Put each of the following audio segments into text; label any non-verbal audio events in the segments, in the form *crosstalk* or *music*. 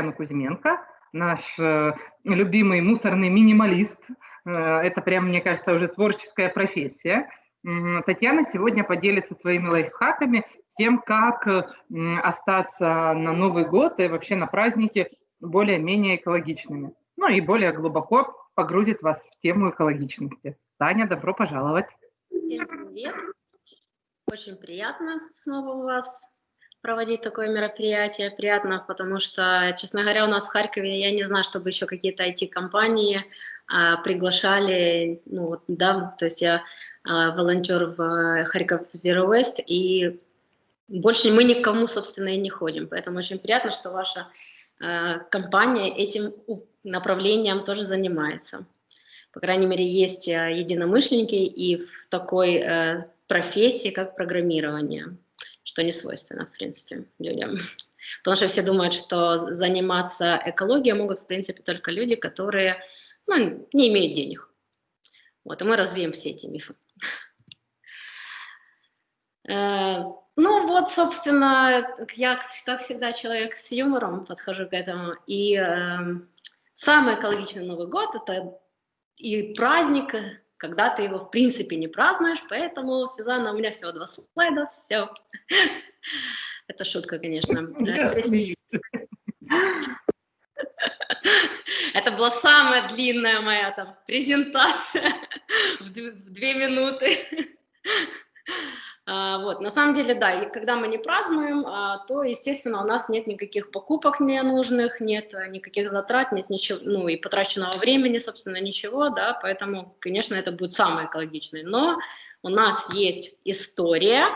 Татьяну Кузьменко, наш э, любимый мусорный минималист. Э, это прям, мне кажется, уже творческая профессия. Татьяна сегодня поделится своими лайфхаками тем, как остаться на Новый год и вообще на праздники более-менее экологичными. Ну и более глубоко погрузит вас в тему экологичности. Таня, добро пожаловать. Всем привет. Очень приятно снова у вас проводить такое мероприятие. Приятно, потому что, честно говоря, у нас в Харькове, я не знаю, чтобы еще какие-то IT-компании а, приглашали, ну вот, да, то есть я а, волонтер в Харьков Zero Waste, и больше мы никому, собственно, и не ходим. Поэтому очень приятно, что ваша а, компания этим направлением тоже занимается. По крайней мере, есть а, единомышленники и в такой э, профессии, как программирование что не свойственно, в принципе, людям. Потому что все думают, что заниматься экологией могут, в принципе, только люди, которые ну, не имеют денег. Вот, и мы развеем все эти мифы. Э, ну вот, собственно, я, как всегда, человек с юмором подхожу к этому. И э, самый экологичный Новый год – это и праздник, когда ты его в принципе не празднуешь, поэтому, Сюзанна, у меня всего два слайда, все. Это шутка, конечно. Это была самая длинная моя там презентация *laughs* в две минуты. А, вот, на самом деле, да, и когда мы не празднуем, а, то, естественно, у нас нет никаких покупок ненужных, нет никаких затрат, нет ничего, ну и потраченного времени, собственно, ничего, да, поэтому, конечно, это будет самое экологичное. Но у нас есть история,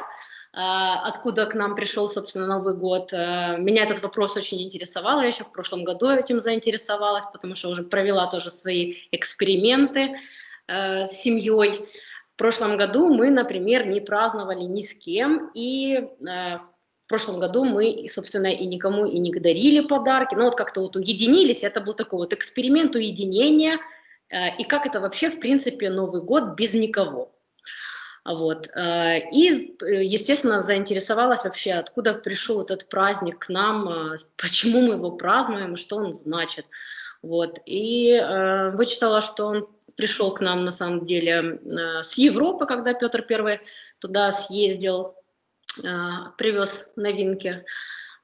а, откуда к нам пришел, собственно, Новый год. Меня этот вопрос очень интересовал, я еще в прошлом году этим заинтересовалась, потому что уже провела тоже свои эксперименты с семьей. В прошлом году мы, например, не праздновали ни с кем, и э, в прошлом году мы, собственно, и никому и не дарили подарки, но вот как-то вот уединились, это был такой вот эксперимент уединения, э, и как это вообще, в принципе, Новый год без никого. Вот. Э, и, естественно, заинтересовалась вообще, откуда пришел этот праздник к нам, э, почему мы его празднуем, что он значит. Вот. И э, вычитала, что он пришел к нам на самом деле э, с Европы, когда Петр I туда съездил, э, привез новинки.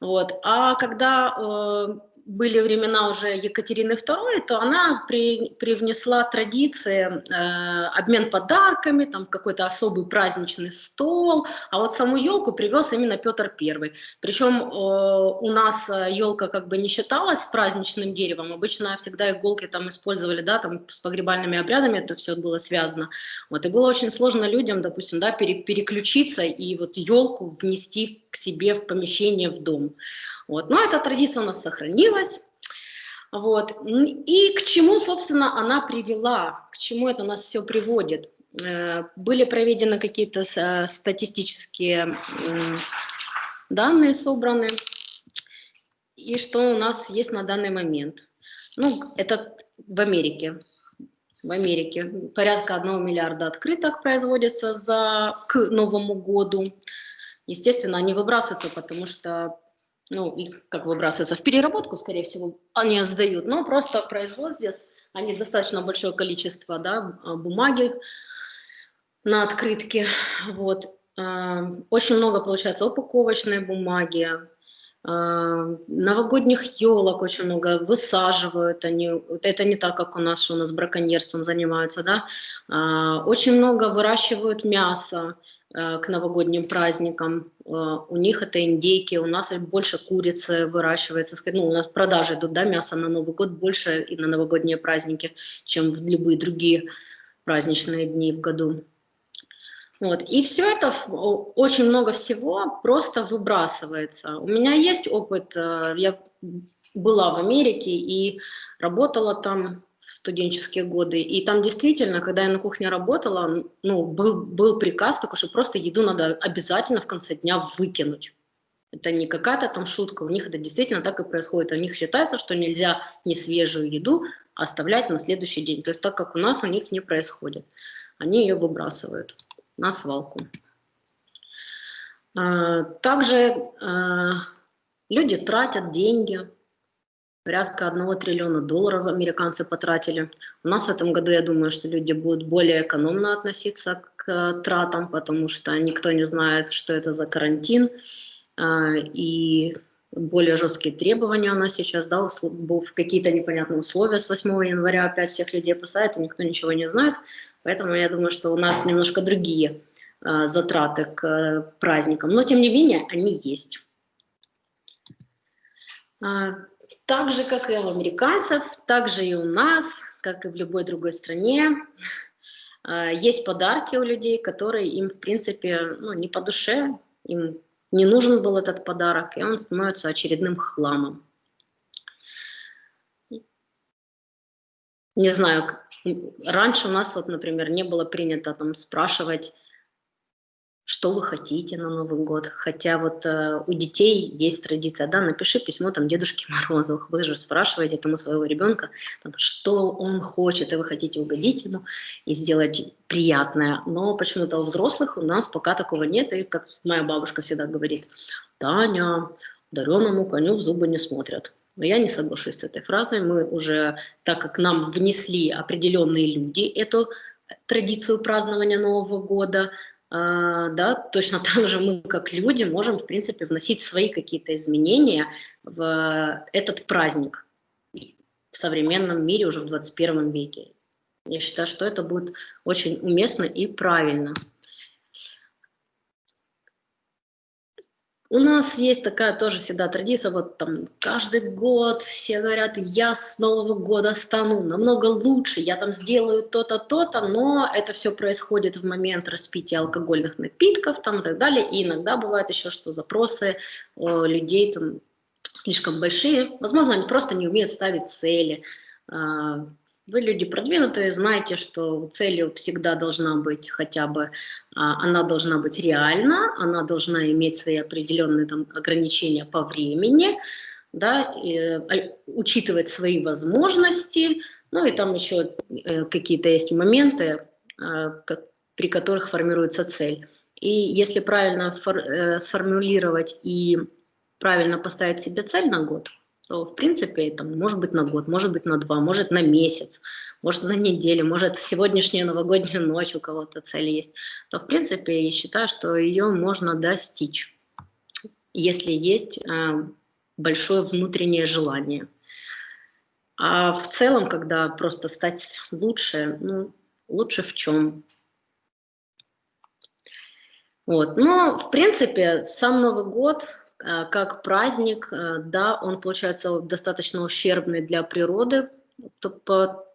Вот. А когда э, были времена уже Екатерины II, то она при, привнесла традиции, э, обмен подарками, там какой-то особый праздничный стол, а вот саму елку привез именно Петр I. Причем э, у нас елка как бы не считалась праздничным деревом, обычно всегда иголки там использовали, да, там с погребальными обрядами это все было связано. Вот, и было очень сложно людям, допустим, да, пере, переключиться и вот елку внести к себе в помещение, в дом. Вот. Но эта традиция у нас сохранилась. Вот. И к чему, собственно, она привела, к чему это нас все приводит? Э, были проведены какие-то статистические данные собраны, и что у нас есть на данный момент. Ну, это в Америке. В Америке порядка 1 миллиарда открыток производится за, к Новому году. Естественно, они выбрасываются, потому что ну, как выбрасываются в переработку, скорее всего, они сдают, но просто производство здесь, они достаточно большое количество, да, а, бумаги на открытке, вот. А, очень много получается упаковочной бумаги, а, новогодних елок очень много высаживают они. Это не так как у нас что у нас браконьерством занимаются да. Очень много выращивают мясо к новогодним праздникам. Э, у них это индейки, у нас больше курицы выращивается. Ну, у нас продажи идут, да, мясо на Новый год больше и на новогодние праздники, чем в любые другие праздничные дни в году. Вот. И все это, очень много всего просто выбрасывается. У меня есть опыт, э, я была в Америке и работала там студенческие годы. И там действительно, когда я на кухне работала, ну, был, был приказ такой, что просто еду надо обязательно в конце дня выкинуть. Это не какая-то там шутка, у них это действительно так и происходит. У них считается, что нельзя не свежую еду оставлять на следующий день. То есть так как у нас у них не происходит. Они ее выбрасывают на свалку. А, также а, люди тратят деньги порядка одного триллиона долларов американцы потратили. У нас в этом году, я думаю, что люди будут более экономно относиться к тратам, потому что никто не знает, что это за карантин, а, и более жесткие требования у нас сейчас, да, в какие-то непонятные условия с 8 января опять всех людей посадят, и никто ничего не знает, поэтому я думаю, что у нас немножко другие а, затраты к э, праздникам, но тем не менее они есть. Так же, как и у американцев, так же и у нас, как и в любой другой стране, а, есть подарки у людей, которые им, в принципе, ну, не по душе, им не нужен был этот подарок, и он становится очередным хламом. Не знаю, раньше у нас, вот, например, не было принято там спрашивать, что вы хотите на Новый год. Хотя вот э, у детей есть традиция, да, напиши письмо там Дедушке *laughs* Морозу, вы же спрашиваете этому своего ребенка, там, что он хочет, и вы хотите угодить ему и сделать приятное. Но почему-то у взрослых у нас пока такого нет, и как моя бабушка всегда говорит, Таня, дареному коню в зубы не смотрят. Но я не соглашусь с этой фразой. Мы уже, так как нам внесли определенные люди эту традицию празднования Нового года, да, точно так же мы, как люди, можем, в принципе, вносить свои какие-то изменения в этот праздник в современном мире уже в 21 веке. Я считаю, что это будет очень уместно и правильно. У нас есть такая тоже всегда традиция, вот там каждый год все говорят, я с Нового года стану намного лучше, я там сделаю то-то, то-то, но это все происходит в момент распития алкогольных напитков там и так далее, и иногда бывает еще, что запросы о, людей там слишком большие, возможно, они просто не умеют ставить цели, а, вы люди продвинутые, знаете, что целью всегда должна быть хотя бы, а, она должна быть реальна, она должна иметь свои определенные там, ограничения по времени, да, и, а, учитывать свои возможности, ну и там еще э, какие-то есть моменты, как, при которых формируется цель. И если правильно э, сформулировать и правильно поставить себе цель на год, то в принципе там, может быть на год, может быть на два, может на месяц, может на неделю, может сегодняшняя новогодняя ночь у кого-то цель есть, то в принципе я считаю, что ее можно достичь, если есть э, большое внутреннее желание. А в целом, когда просто стать лучше, ну, лучше в чем? Вот. Но, в принципе, сам Новый год как праздник, э, да, он получается достаточно ущербный для природы, по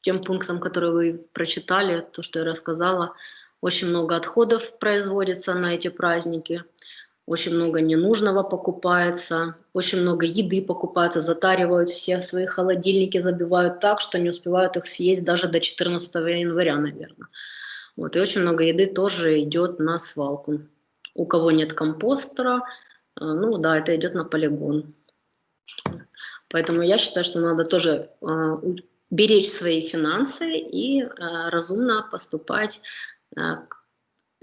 тем пунктам, которые вы прочитали, то, что я рассказала, очень много отходов производится на эти праздники, очень много ненужного покупается, очень много еды покупается, затаривают все свои холодильники, забивают так, что не успевают их съесть даже до 14 января, наверное. Вот, и очень много еды тоже идет на свалку. У кого нет компостера, а, ну да, это идет на полигон. Поэтому я считаю, что надо тоже э, беречь свои финансы и э, разумно поступать,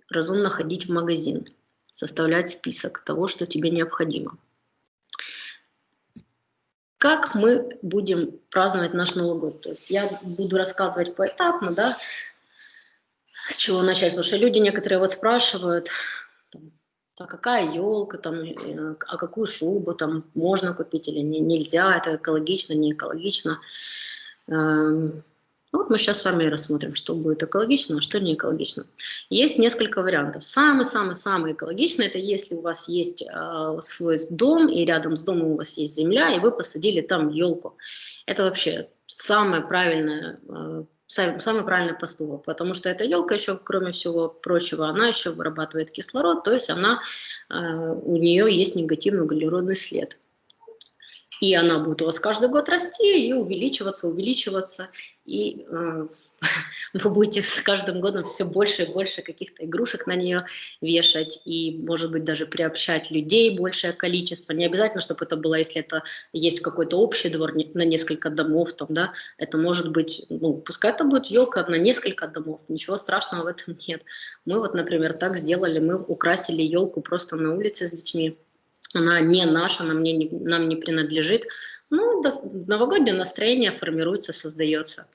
разумно ходить в магазин, составлять список того, что тебе необходимо. Как мы будем праздновать наш Новый год? То есть я буду рассказывать поэтапно, да, с чего начать, потому что люди некоторые вот спрашивают, а какая елка, там, э, а какую шубу там можно купить или не, нельзя, это экологично, не экологично. Эм, вот мы сейчас с вами рассмотрим, что будет экологично, а что не экологично. Есть несколько вариантов. Самый-самый-самый экологичный, это если у вас есть э, свой дом, и рядом с домом у вас есть земля, и вы посадили там елку. Это вообще самое правильное э, самый, самый правильный поступок, потому что эта елка еще, кроме всего прочего, она еще вырабатывает кислород, то есть она, э, у нее есть негативный углеродный след и она будет у вас каждый год расти и увеличиваться, увеличиваться, и э, *laughs* вы будете с каждым годом все больше и больше каких-то игрушек на нее вешать, и, может быть, даже приобщать людей большее количество. Не обязательно, чтобы это было, если это есть какой-то общий двор на несколько домов, там, да, это может быть, ну, пускай это будет елка на несколько домов, ничего страшного в этом нет. Мы вот, например, так сделали, мы украсили елку просто на улице с детьми, она не наша, она мне не, нам не принадлежит. Ну, новогоднее настроение формируется, создается.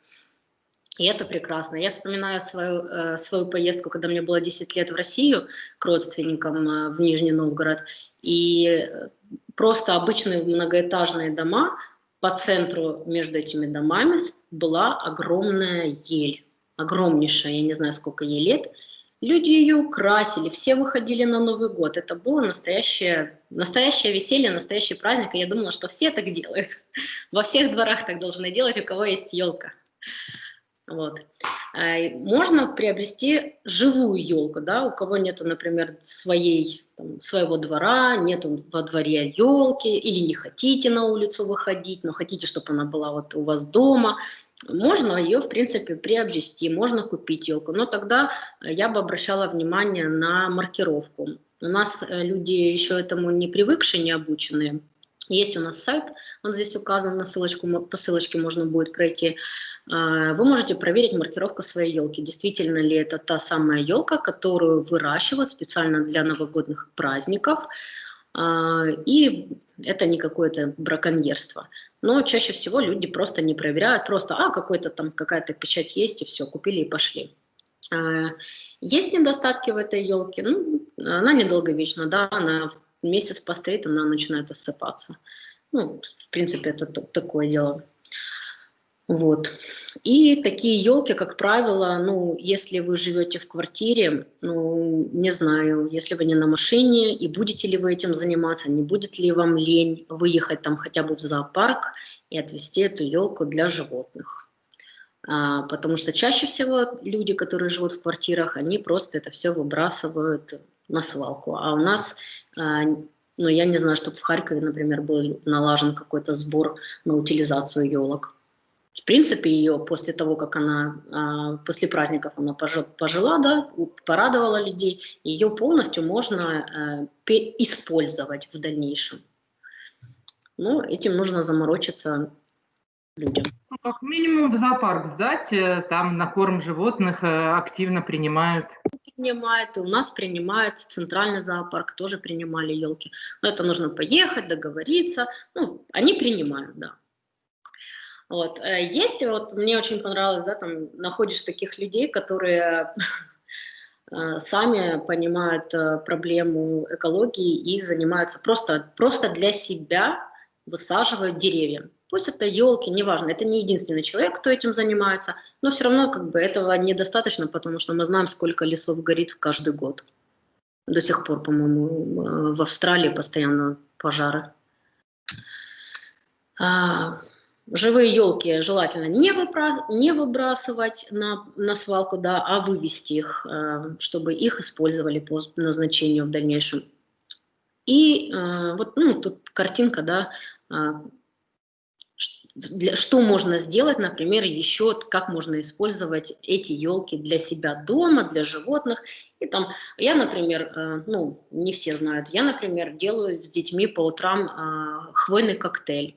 И это прекрасно. Я вспоминаю свою, э, свою поездку, когда мне было 10 лет в Россию к родственникам э, в Нижний Новгород. И э, просто обычные многоэтажные дома, по центру между этими домами была огромная ель. Огромнейшая, я не знаю, сколько ей лет. Люди ее украсили, все выходили на Новый год. Это было настоящее, настоящее веселье, настоящий праздник. И я думала, что все так делают. Во всех дворах так должны делать, у кого есть елка. Вот. А, можно приобрести живую елку, да, у кого нету, например, своей, там, своего двора, нету во дворе елки, или не хотите на улицу выходить, но хотите, чтобы она была вот у вас дома, можно ее, в принципе, приобрести, можно купить елку, но тогда я бы обращала внимание на маркировку. У нас э, люди еще этому не привыкшие, не обученные, есть у нас сайт, он здесь указан, на ссылочку, по ссылочке можно будет пройти. А, вы можете проверить маркировку своей елки. Действительно ли это та самая елка, которую выращивают специально для новогодних праздников. А, и это не какое-то браконьерство. Но чаще всего люди просто не проверяют, просто, а, какой-то там, какая-то печать есть, и все, купили и пошли. А, есть недостатки в этой елке, ну, она недолговечна, да, она месяц постоит, она начинает осыпаться. Ну, в принципе, это такое дело. Вот. И такие елки, как правило, ну, если вы живете в квартире, ну, не знаю, если вы не на машине, и будете ли вы этим заниматься, не будет ли вам лень выехать там хотя бы в зоопарк и отвезти эту елку для животных. А, потому что чаще всего люди, которые живут в квартирах, они просто это все выбрасывают на свалку. А у нас, а, ну, я не знаю, чтобы в Харькове, например, был налажен какой-то сбор на утилизацию елок. В принципе, ее после того, как она, а, после праздников она пожила, да, порадовала людей, ее полностью можно а, использовать в дальнейшем. Но этим нужно заморочиться людям. Ну, как минимум в зоопарк сдать, э, там на корм животных э, активно принимают. Принимают, и у нас принимает центральный зоопарк, тоже принимали елки. Но это нужно поехать, договориться. Ну, они принимают, да. Вот. Э, есть, вот мне очень понравилось, да, там находишь таких людей, которые *laughs* сами понимают проблему экологии и занимаются просто, просто для себя высаживают деревья. Пусть это елки, неважно, это не единственный человек, кто этим занимается, но все равно как бы этого недостаточно, потому что мы знаем, сколько лесов горит каждый год. До сих пор, по-моему, в Австралии постоянно пожары. Живые елки желательно не, выбра не выбрасывать на, на свалку, да, а вывести их, а, чтобы их использовали по назначению в дальнейшем. И а, вот ну, тут картинка, да, а, для, что можно сделать, например, еще как можно использовать эти елки для себя дома, для животных. И там, я, например, э, ну, не все знают, я, например, делаю с детьми по утрам э, хвойный коктейль.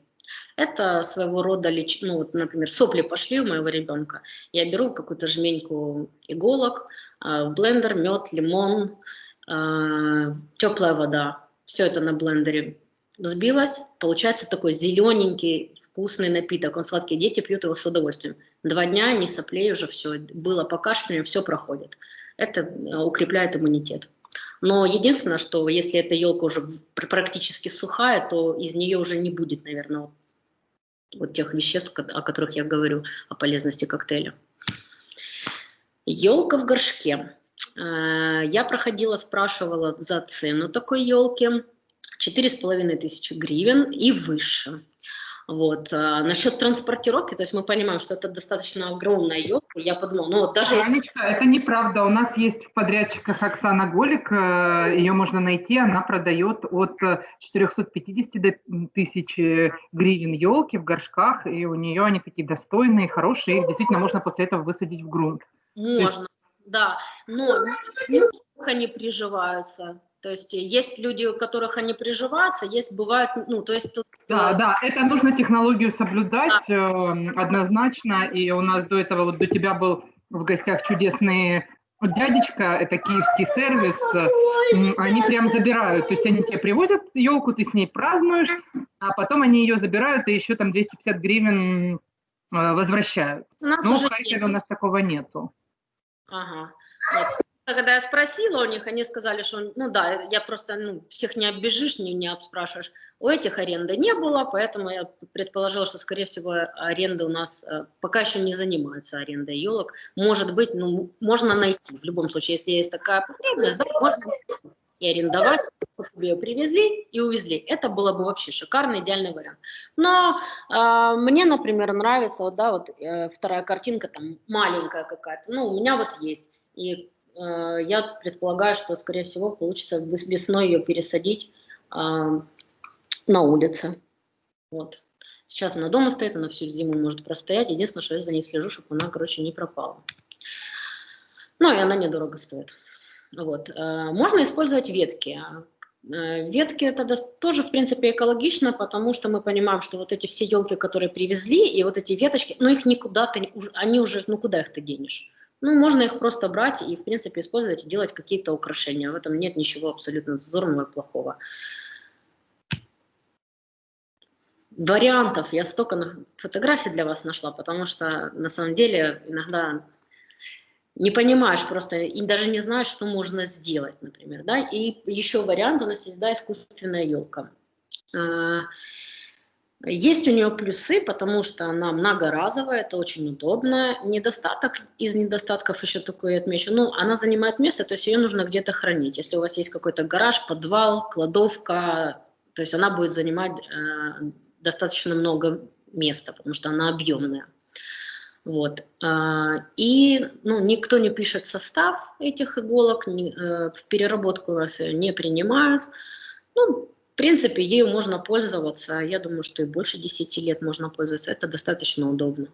Это своего рода, леч... ну, вот, например, сопли пошли у моего ребенка. Я беру какую-то жменьку иголок, э, блендер, мед, лимон, э, теплая вода. Все это на блендере взбилось. Получается такой зелененький, вкусный напиток, он сладкий, дети пьют его с удовольствием. Два дня, не соплей, уже все, было покашливание, все проходит. Это э, укрепляет иммунитет. Но единственное, что если эта елка уже практически сухая, то из нее уже не будет, наверное, вот, тех веществ, о которых я говорю, о полезности коктейля. Елка в горшке. Э, я проходила, спрашивала за цену такой елки. Четыре с половиной тысячи гривен и выше. Вот. А насчет транспортировки, то есть мы понимаем, что это достаточно огромная елка, я подумала, ну вот даже Анечка, если... это неправда, у нас есть в подрядчиках Оксана Голик, э, ее можно найти, она продает от 450 до 1000 гривен елки в горшках, и у нее они такие достойные, хорошие, их действительно можно после этого высадить в грунт. Можно, есть... да, но не они приживаются. То есть есть люди, у которых они приживаются, есть бывают, ну, то есть... Тут, да, да, это нужно технологию соблюдать да. э, однозначно, и у нас до этого, вот до тебя был в гостях чудесный Вот дядечка, это киевский сервис, они прям забирают, то есть они тебе привозят елку, ты с ней празднуешь, а потом они ее забирают и еще там 250 гривен э, возвращают. У нас ну, в Харькове у нас такого нету. Ага. Вот. Когда я спросила у них, они сказали, что, ну да, я просто, ну, всех не оббежишь, не, не обспрашиваешь. У этих аренды не было, поэтому я предположила, что, скорее всего, аренда у нас э, пока еще не занимается арендой елок. Может быть, ну, можно найти. В любом случае, если есть такая потребность, да, можно найти и арендовать, чтобы ее привезли и увезли. Это было бы вообще шикарный, идеальный вариант. Но э, мне, например, нравится, да, вот э, вторая картинка, там, маленькая какая-то, ну, у меня вот есть. И я предполагаю, что, скорее всего, получится весной ее пересадить а, на улице. Вот. Сейчас она дома стоит, она всю зиму может простоять. Единственное, что я за ней слежу, чтобы она, короче, не пропала. Ну, и она недорого стоит. Вот. Э, можно использовать ветки. Э, ветки это тоже, в принципе, экологично, потому что мы понимаем, что вот эти все елки, которые привезли, и вот эти веточки, ну их никуда ты, они уже, ну куда их ты денешь? Ну, можно их просто брать и, в принципе, использовать и делать какие-то украшения. В этом нет ничего абсолютно зазорного и плохого. Вариантов я столько фотографий для вас нашла, потому что, на самом деле, иногда не понимаешь просто, и даже не знаешь, что можно сделать, например. Да? И еще вариант у нас есть, да, искусственная елка. Есть у нее плюсы, потому что она многоразовая, это очень удобно. Недостаток из недостатков еще такой отмечу. Ну, она занимает место, то есть ее нужно где-то хранить. Если у вас есть какой-то гараж, подвал, кладовка, то есть она будет занимать э, достаточно много места, потому что она объемная. Вот. А, и ну, никто не пишет состав этих иголок, э, в переработку у нас не принимают. Ну, в принципе, ею можно пользоваться. Я думаю, что и больше 10 лет можно пользоваться. Это достаточно удобно.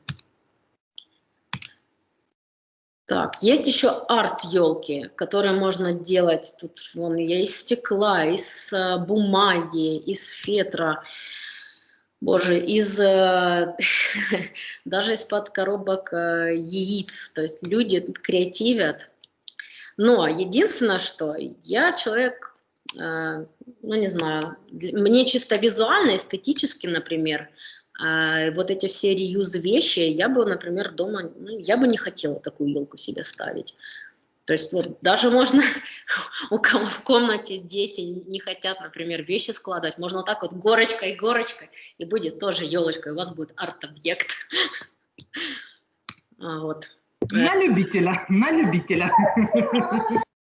Так, есть еще арт-елки, которые можно делать. Тут вон из стекла, из э, бумаги, из фетра. Боже, из э, *laughs* даже из-под коробок э, яиц. То есть люди креативят. Но единственное, что я человек ну не знаю, мне чисто визуально, эстетически, например, э, вот эти все реюз вещи, я бы, например, дома, ну, я бы не хотела такую елку себе ставить. То есть вот даже можно, *laughs* у кого в комнате дети не хотят, например, вещи складывать, можно вот так вот горочкой, горочкой, и будет тоже елочка, у вас будет арт-объект. *laughs* Вот. На любителя, на любителя.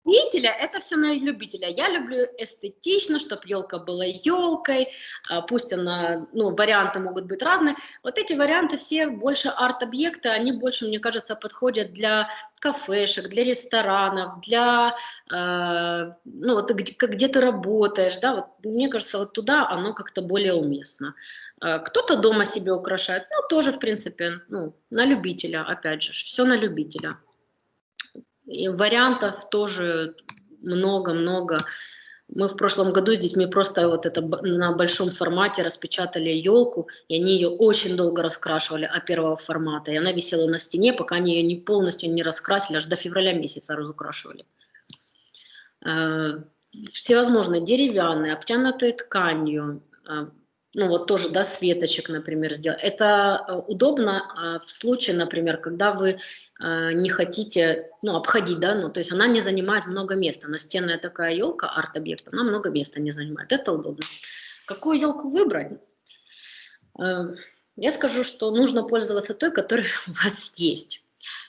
Любителя, это все на любителя. Я люблю эстетично, чтобы елка была елкой, а, пусть она, ну, варианты могут быть разные. Вот эти варианты все больше арт-объекты, они больше, мне кажется, подходят для кафешек, для ресторанов, для, э, ну, вот где, где ты работаешь, да, вот мне кажется, вот туда оно как-то более уместно. Э, кто-то дома себе украшает, ну, тоже, в принципе, ну, на любителя, опять же, все на любителя. И вариантов тоже много-много. Мы в прошлом году с детьми просто вот это на большом формате распечатали елку, и они ее очень долго раскрашивали, а первого формата. И она висела на стене, пока они ее не полностью не раскрасили, аж до февраля месяца разукрашивали. Э, всевозможные деревянные, обтянутые тканью, э, ну вот тоже, да, светочек, например, сделать. Это э, удобно в случае, например, когда вы не хотите, ну, обходить, да, ну, то есть она не занимает много места. Настенная такая елка, арт-объект, она много места не занимает. Это удобно. Какую елку выбрать? Э, я скажу, что нужно пользоваться той, которая *laughs* у вас есть.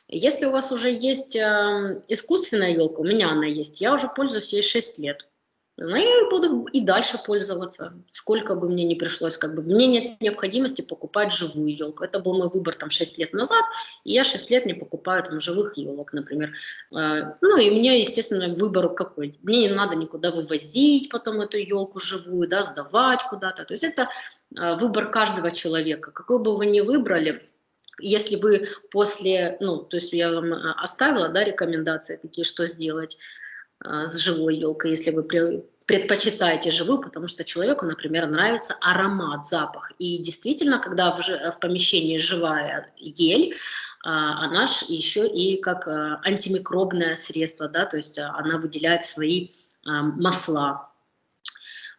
Если у вас уже есть искусственная елка, у меня она есть, я уже пользуюсь ей 6 лет. Ну, я буду и дальше пользоваться, сколько бы мне не пришлось. Как бы. Мне нет необходимости покупать живую елку. Это был мой выбор там 6 лет назад, и я 6 лет не покупаю там живых елок, например. А, ну и меня, естественно, выбор какой. Мне не надо никуда вывозить потом эту елку живую, да, сдавать куда-то. То есть это а, выбор каждого человека. Какой бы вы ни выбрали, если вы после, ну, то есть я вам а, оставила, да, рекомендации, какие, что сделать, с живой елкой, если вы предпочитаете живую, потому что человеку, например, нравится аромат, запах. И действительно, когда в, помещении живая ель, а, она еще и как а, антимикробное средство, да, то есть а, она выделяет свои масла.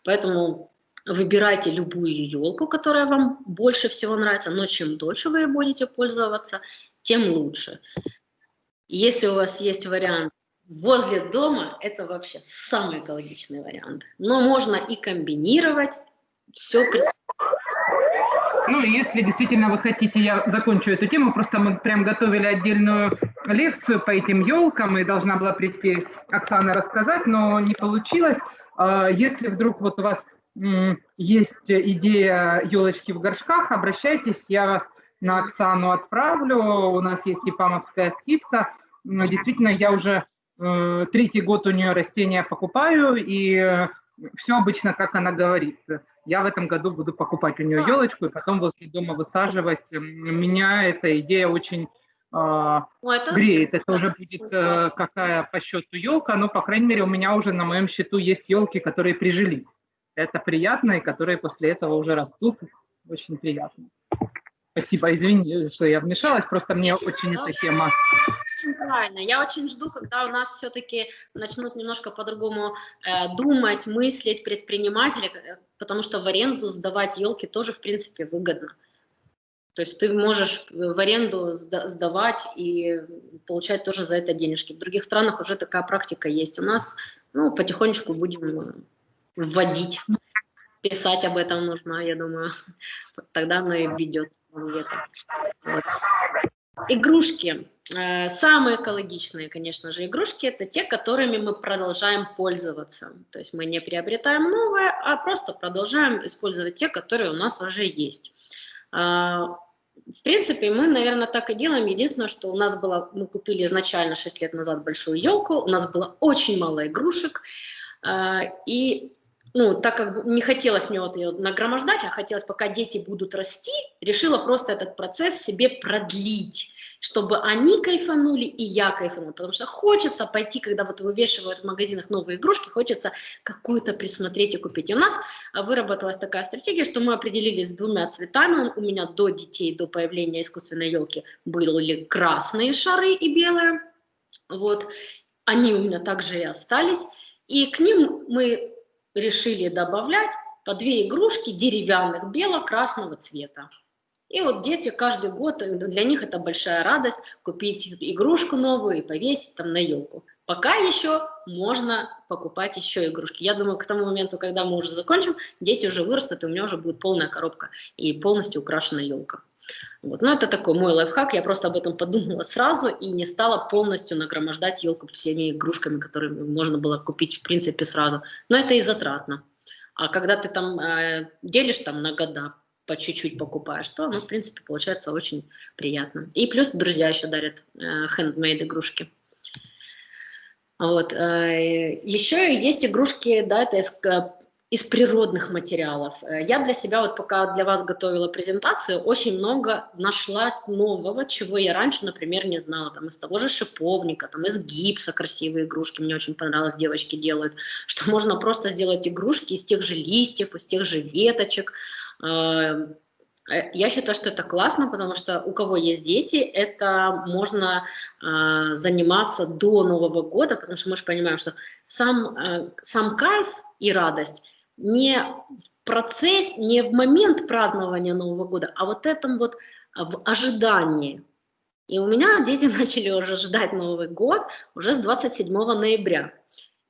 Поэтому выбирайте любую елку, которая вам больше всего нравится, но чем дольше вы будете пользоваться, тем лучше. Если у вас есть вариант возле дома это вообще самый экологичный вариант. Но можно и комбинировать все. Ну, если действительно вы хотите, я закончу эту тему, просто мы прям готовили отдельную лекцию по этим елкам, и должна была прийти Оксана рассказать, но не получилось. А, если вдруг вот у вас есть идея елочки в горшках, обращайтесь, я вас на Оксану отправлю, у нас есть ипамовская скидка. Действительно, я уже третий год у нее растения покупаю, и э, все обычно, как она говорит. Я в этом году буду покупать у нее елочку и потом возле дома высаживать. Меня эта идея очень э, греет. Это уже будет э, какая по счету елка, но, по крайней мере, у меня уже на моем счету есть елки, которые прижились. Это приятно, и которые после этого уже растут. Очень приятно. Спасибо, извини, что я вмешалась, просто мне очень эта тема... Правильно, я очень жду, когда у нас все-таки начнут немножко по-другому э, думать, мыслить предприниматели, э, потому что в аренду сдавать елки тоже, в принципе, выгодно. То есть ты можешь в аренду сдавать и получать тоже за это денежки. В других странах уже такая практика есть. У нас ну, потихонечку будем э, вводить писать об этом нужно, я думаю. Тогда оно и ведется где-то. Вот. Игрушки. Э, самые экологичные, конечно же, игрушки – это те, которыми мы продолжаем пользоваться. То есть мы не приобретаем новое, а просто продолжаем использовать те, которые у нас уже есть. Э, в принципе, мы, наверное, так и делаем. Единственное, что у нас было, мы купили изначально 6 лет назад большую елку, у нас было очень мало игрушек, э, и ну, так как не хотелось мне вот ее нагромождать, а хотелось, пока дети будут расти, решила просто этот процесс себе продлить, чтобы они кайфанули и я кайфанула, потому что хочется пойти, когда вот вывешивают в магазинах новые игрушки, хочется какую-то присмотреть и купить. И у нас выработалась такая стратегия, что мы определились с двумя цветами, у меня до детей, до появления искусственной елки были красные шары и белые, вот, они у меня также и остались, и к ним мы решили добавлять по две игрушки деревянных бело-красного цвета. И вот дети каждый год, э, для них это большая радость купить игрушку новую и повесить там на елку. Пока еще можно покупать еще игрушки. Я думаю, к тому моменту, когда мы уже закончим, дети уже вырастут, и у меня уже будет полная коробка и полностью украшена елка. Вот. Но это такой мой лайфхак, я просто об этом подумала сразу и не стала полностью нагромождать елку всеми игрушками, которые можно было купить в принципе сразу. Но это и затратно. А когда ты там э, делишь там на года, по чуть-чуть покупаешь, то, ну, в принципе, получается очень приятно. И плюс друзья еще дарят э, handmade игрушки. Вот. Э, еще есть игрушки, да, это из природных материалов. Э, я для себя, вот пока для вас готовила презентацию, очень много нашла нового, чего я раньше, например, не знала. Там из того же шиповника, там из гипса красивые игрушки, мне очень понравилось, девочки делают, *laughs* что можно просто сделать игрушки из тех же листьев, из тех же веточек. Э, э, я считаю, что это классно, потому что у кого есть дети, это можно э, заниматься до Нового года, потому что мы же понимаем, что сам, э, сам кайф и радость не в процесс, не в момент празднования Нового года, а вот этом вот а, в ожидании. И у меня дети *laughs* начали уже ждать Новый год уже с 27 ноября.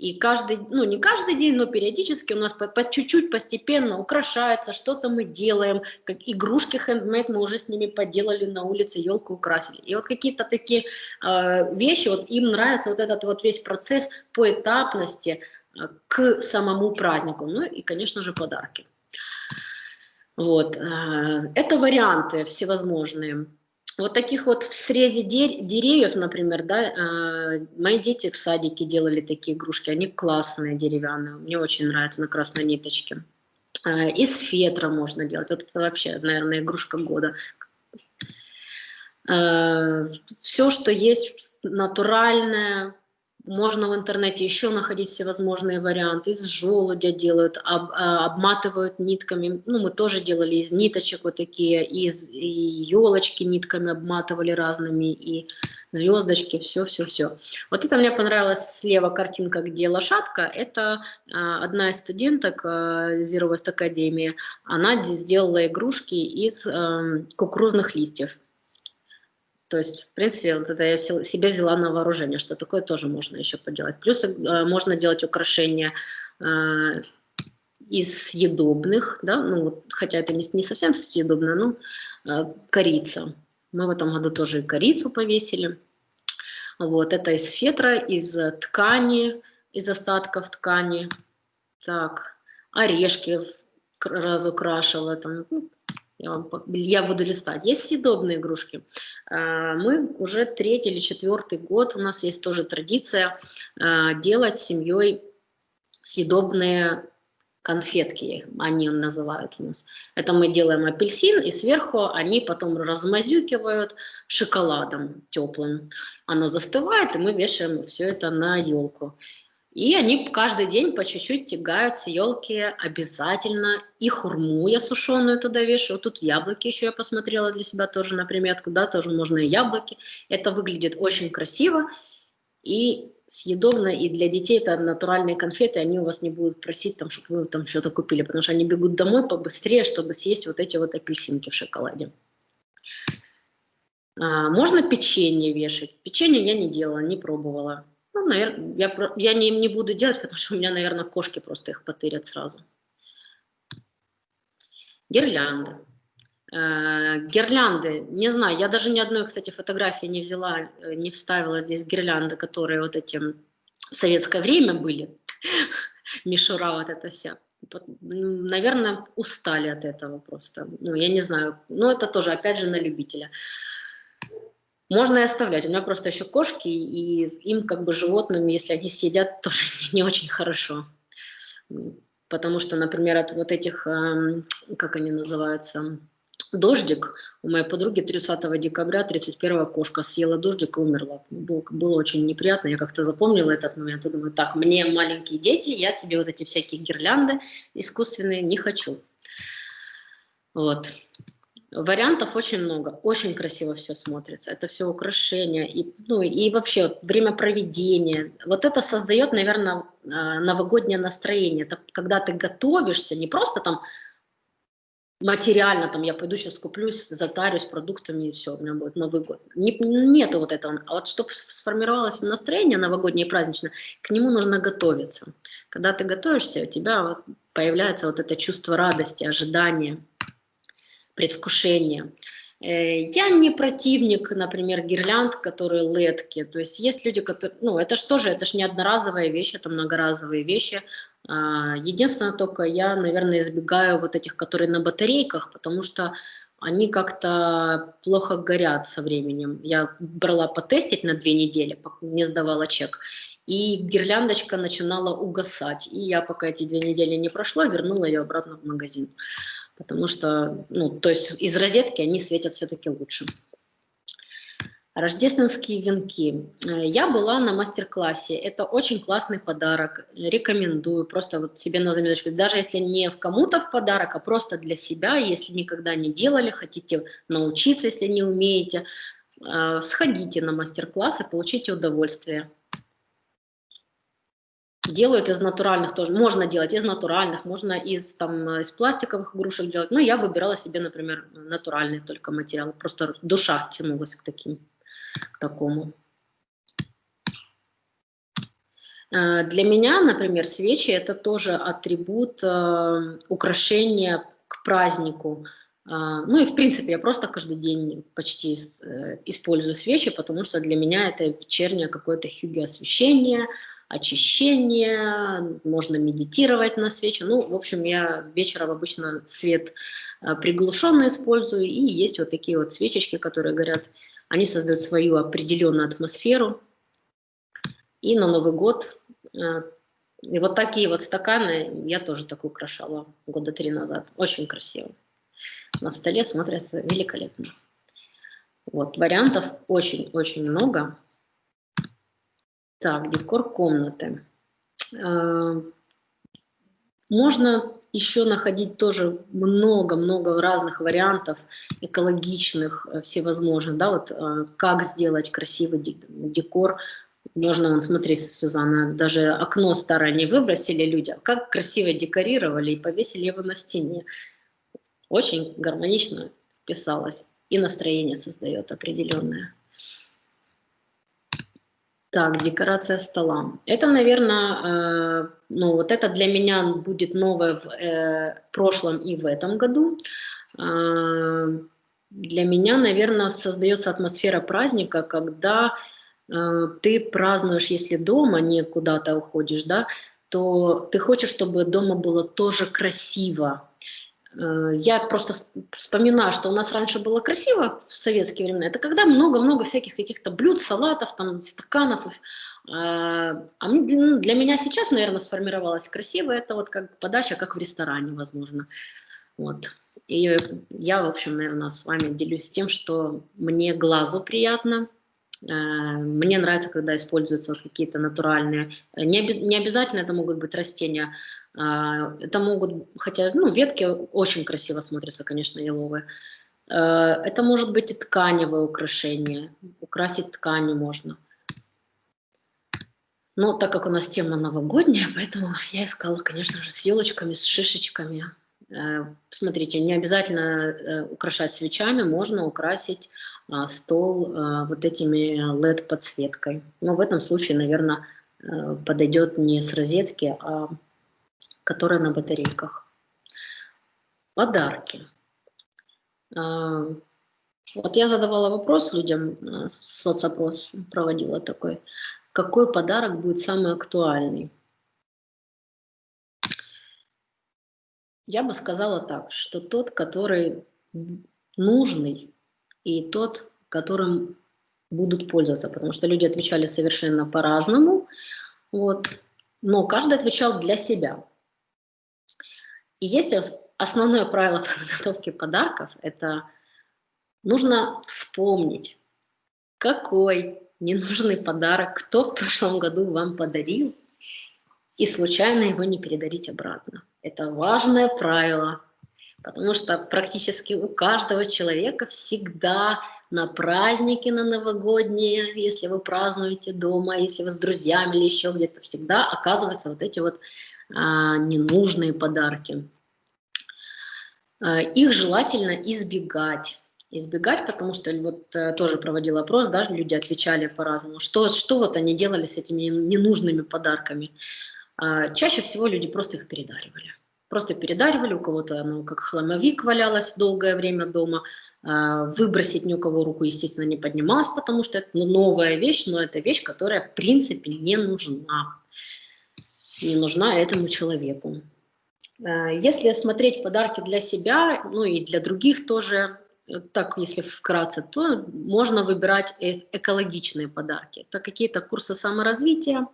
И каждый, ну не каждый день, но периодически у нас по чуть-чуть постепенно украшается, что-то мы делаем, как игрушки хендмейд мы уже с ними поделали на улице, елку украсили. И вот какие-то такие э, вещи, вот им нравится вот этот вот весь процесс по этапности, к самому празднику. Ну и, конечно же, подарки. Вот. Э, это варианты всевозможные. Вот таких вот в срезе деревьев, например, да, э, мои дети в садике делали такие игрушки, они классные, деревянные, мне очень нравятся на красной ниточке. Э, из фетра можно делать, вот это вообще, наверное, игрушка года. Все, что есть натуральное, можно в интернете еще находить всевозможные варианты. Из желудя делают, об, а, обматывают нитками. Ну, мы тоже делали из ниточек вот такие, из елочки нитками обматывали разными, и звездочки, все-все-все. Вот это мне понравилась слева картинка, где лошадка. Это а, одна из студенток а, Zero Waste Академии. Она сделала игрушки из а, кукурузных листьев. То есть, в принципе, вот это я себе взяла на вооружение, что такое тоже можно еще поделать. Плюс э, можно делать украшения э, из съедобных, да, ну вот, хотя это не, не совсем съедобно, но э, корица. Мы в этом году тоже и корицу повесили. Вот, это из фетра, из ткани, из остатков ткани. Так, орешки разукрашивала, там, ну, я, вам, я буду листать. Есть съедобные игрушки. А, мы уже третий или четвертый год, у нас есть тоже традиция а, делать с семьей съедобные конфетки, они называют у нас. Это мы делаем апельсин, и сверху они потом размазюкивают шоколадом теплым. Оно застывает, и мы вешаем все это на елку. И они каждый день по чуть-чуть тягают с елки обязательно. И хурму я сушеную туда вешаю. Тут яблоки еще я посмотрела для себя тоже на приметку. Да, тоже можно и яблоки. Это выглядит очень красиво и съедобно. И для детей это натуральные конфеты. Они у вас не будут просить, там, чтобы вы там что-то купили. Потому что они бегут домой побыстрее, чтобы съесть вот эти вот апельсинки в шоколаде. А, можно печенье вешать. Печенье я не делала, не пробовала. Ну, наверное, я, я не, не буду делать, потому что у меня, наверное, кошки просто их потырят сразу. Гирлянды. Э, гирлянды, не знаю, я даже ни одной, кстати, фотографии не взяла, э, не вставила здесь гирлянды, которые вот эти в советское время были. *laughs* Мишура вот это вся. Наверное, устали от этого просто. Ну, я не знаю. Но это тоже, опять же, на любителя. Можно и оставлять. У меня просто еще кошки, и им, как бы животным, если они съедят, *laughs* тоже не очень хорошо. Потому что, например, от вот этих, эм, как они называются, дождик. У моей подруги 30 декабря 31 кошка съела дождик и умерла. Было, было очень неприятно, я как-то запомнила этот момент и думаю, так, мне маленькие дети, я себе вот эти всякие гирлянды искусственные не хочу. Вот. Вариантов очень много, очень красиво все смотрится. Это все украшения и, ну, и вообще время проведения. Вот это создает, наверное, а, новогоднее настроение. Это когда ты готовишься, не просто там материально, там я пойду сейчас куплюсь, затарюсь продуктами и все, у меня будет Новый год. Не, нету вот этого. А вот чтобы сформировалось настроение новогоднее и праздничное, к нему нужно готовиться. Когда ты готовишься, у тебя появляется вот это чувство радости, ожидания предвкушение. Э, я не противник, например, гирлянд, которые летки. То есть есть люди, которые... Ну, это же тоже, это же не одноразовая вещь, это многоразовые вещи. А, единственное только, я, наверное, избегаю вот этих, которые на батарейках, потому что они как-то плохо горят со временем. Я брала потестить на две недели, не сдавала чек, и гирляндочка начинала угасать. И я, пока эти две недели не прошло, вернула ее обратно в магазин потому что, ну, то есть из розетки они светят все-таки лучше. Рождественские венки. Э, я была на мастер-классе. Это очень классный подарок. Рекомендую просто вот себе на заметочку. Даже если не в кому-то в подарок, а просто для себя, если никогда не делали, хотите научиться, если не умеете, э, сходите на мастер-класс и получите удовольствие. Делают из натуральных тоже. Можно делать из натуральных, можно из, там, из пластиковых игрушек делать. Но я выбирала себе, например, натуральный только материал. Просто душа тянулась к таким, к такому. Э, для меня, например, свечи это тоже атрибут э, украшения к празднику. Э, ну и в принципе я просто каждый день почти э, использую свечи, потому что для меня это вечернее какое-то хюги освещение, очищение, можно медитировать на свече. Ну, в общем, я вечером обычно свет э, приглушенно использую, и есть вот такие вот свечечки, которые горят. Они создают свою определенную атмосферу. И на Новый год э, и вот такие вот стаканы я тоже так украшала года три назад. Очень красиво. На столе смотрятся великолепно. Вот, вариантов очень-очень много. Так, декор комнаты. А, можно еще находить тоже много-много разных вариантов экологичных, э, всевозможных, да, вот э, как сделать красивый декор. Можно, вот смотри, Сюзанна, даже окно старое не выбросили люди, а как красиво декорировали и повесили его на стене. Очень гармонично вписалось и настроение создает определенное. Так, декорация стола. Это, наверное, э, ну вот это для меня будет новое в э, прошлом и в этом году. Э, для меня, наверное, создается атмосфера праздника, когда э, ты празднуешь, если дома, не куда-то уходишь, да, то ты хочешь, чтобы дома было тоже красиво, Э, я просто вспоминаю, что у нас раньше было красиво в советские времена. Это когда много-много всяких каких-то блюд, салатов, там, стаканов. Э, а ну, для меня сейчас, наверное, сформировалось красиво. Это вот как подача, как в ресторане, возможно. Вот. И я, в общем, наверное, с вами делюсь тем, что мне глазу приятно, э, мне нравится, когда используются какие-то натуральные, не, не обязательно это могут быть растения, а, это могут, хотя ну, ветки очень красиво смотрятся, конечно, еловые. А, это может быть и тканевое украшение, украсить тканью можно. Но так как у нас тема новогодняя, *laughs* поэтому я искала, конечно же, с елочками, с шишечками. Смотрите, не обязательно э, украшать свечами, можно украсить стол вот этими LED-подсветкой. Но в этом случае, наверное, э, подойдет не с розетки, а которая на батарейках. Подарки. А, вот я задавала вопрос людям, а, соцопрос проводила такой, какой подарок будет самый актуальный? Я бы сказала так, что тот, который нужный, и тот, которым будут пользоваться, потому что люди отвечали совершенно по-разному, вот, но каждый отвечал для себя. И есть основное правило *laughs* подготовки подарков, это нужно вспомнить, какой ненужный подарок, кто в прошлом году вам подарил, и случайно его не передарить обратно. Это важное правило, потому что практически у каждого человека всегда на праздники, на новогодние, если вы празднуете дома, если вы с друзьями или еще где-то, всегда оказываются вот эти вот а, ненужные подарки. А, их желательно избегать. Избегать, потому что вот э, тоже проводил опрос, да, люди отвечали по-разному. Что, что вот они делали с этими ненужными подарками? А, чаще всего люди просто их передаривали. Просто передаривали, у кого-то оно как хламовик валялось долгое время дома, выбросить ни у кого руку, естественно, не поднималась, потому что это новая вещь, но это вещь, которая в принципе не нужна не нужна этому человеку. Э, если смотреть подарки для себя, ну и для других тоже, э, так если вкратце, то можно выбирать э, экологичные подарки. Это какие-то курсы саморазвития,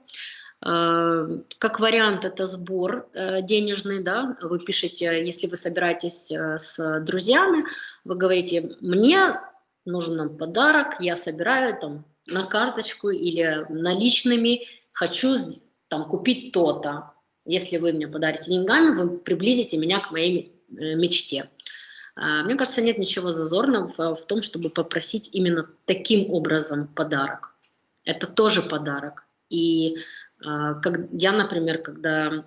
как вариант это сбор денежный, да, вы пишете, если вы собираетесь с друзьями, вы говорите, мне нужен подарок, я собираю там на карточку или наличными, хочу там, купить то-то. Если вы мне подарите деньгами, вы приблизите меня к моей э, мечте. Мне кажется, нет ничего зазорного в, том, чтобы попросить именно таким образом подарок. Это тоже подарок. И как, я, например, когда,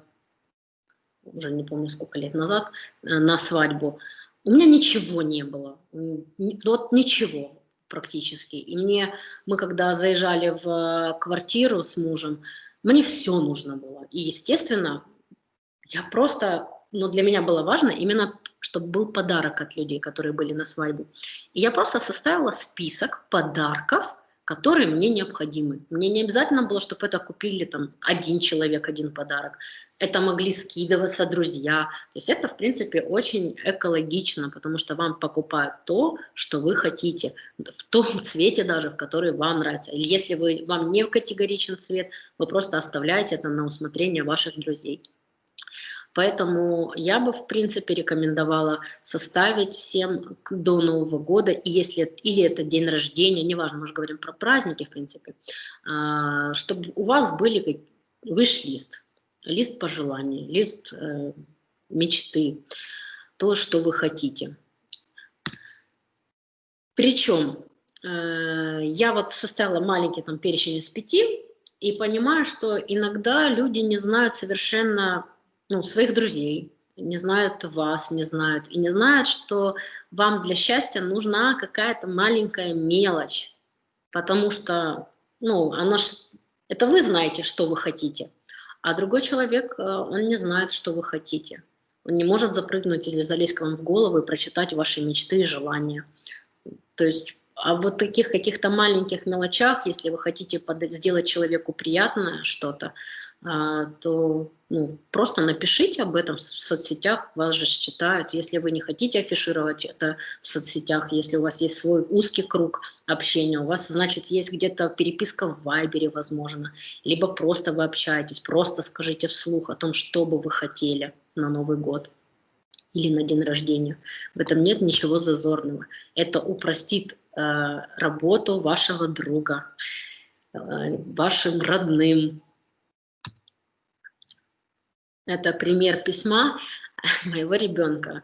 уже не помню сколько лет назад, э, на свадьбу, у меня ничего не было. Вот ничего практически. И мне, мы когда заезжали в квартиру с мужем, мне все нужно было. И, естественно, я просто, но для меня было важно именно, чтобы был подарок от людей, которые были на свадьбе. И я просто составила список подарков, которые мне необходимы. Мне не обязательно было, чтобы это купили там один человек, один подарок. Это могли скидываться друзья. То есть это, в принципе, очень экологично, потому что вам покупают то, что вы хотите, в том *laughs* цвете даже, в который вам нравится. Или если вы, вам не категоричен цвет, вы просто оставляете это на усмотрение ваших друзей. Поэтому я бы, в принципе, рекомендовала составить всем до Нового года, и если, или это день рождения, неважно, мы же говорим про праздники, в принципе, а, чтобы у вас были виш-лист, лист пожеланий, лист э, мечты, то, что вы хотите. Причем э, я вот составила маленький там перечень из пяти, и понимаю, что иногда люди не знают совершенно ну, своих друзей, не знают вас, не знают, и не знают, что вам для счастья нужна какая-то маленькая мелочь, потому что, ну, оно ж, это вы знаете, что вы хотите, а другой человек, э, он не знает, что вы хотите. Он не может запрыгнуть или залезть к вам в голову и прочитать ваши мечты и желания. То есть а вот таких каких-то маленьких мелочах, если вы хотите сделать человеку приятное что-то, то ну, просто напишите об этом в соцсетях, вас же считают. Если вы не хотите афишировать это в соцсетях, если у вас есть свой узкий круг общения, у вас, значит, есть где-то переписка в Вайбере, возможно, либо просто вы общаетесь, просто скажите вслух о том, что бы вы хотели на Новый год или на день рождения. В этом нет ничего зазорного. Это упростит э, работу вашего друга, э, вашим родным. Это пример письма *laughs* моего ребенка.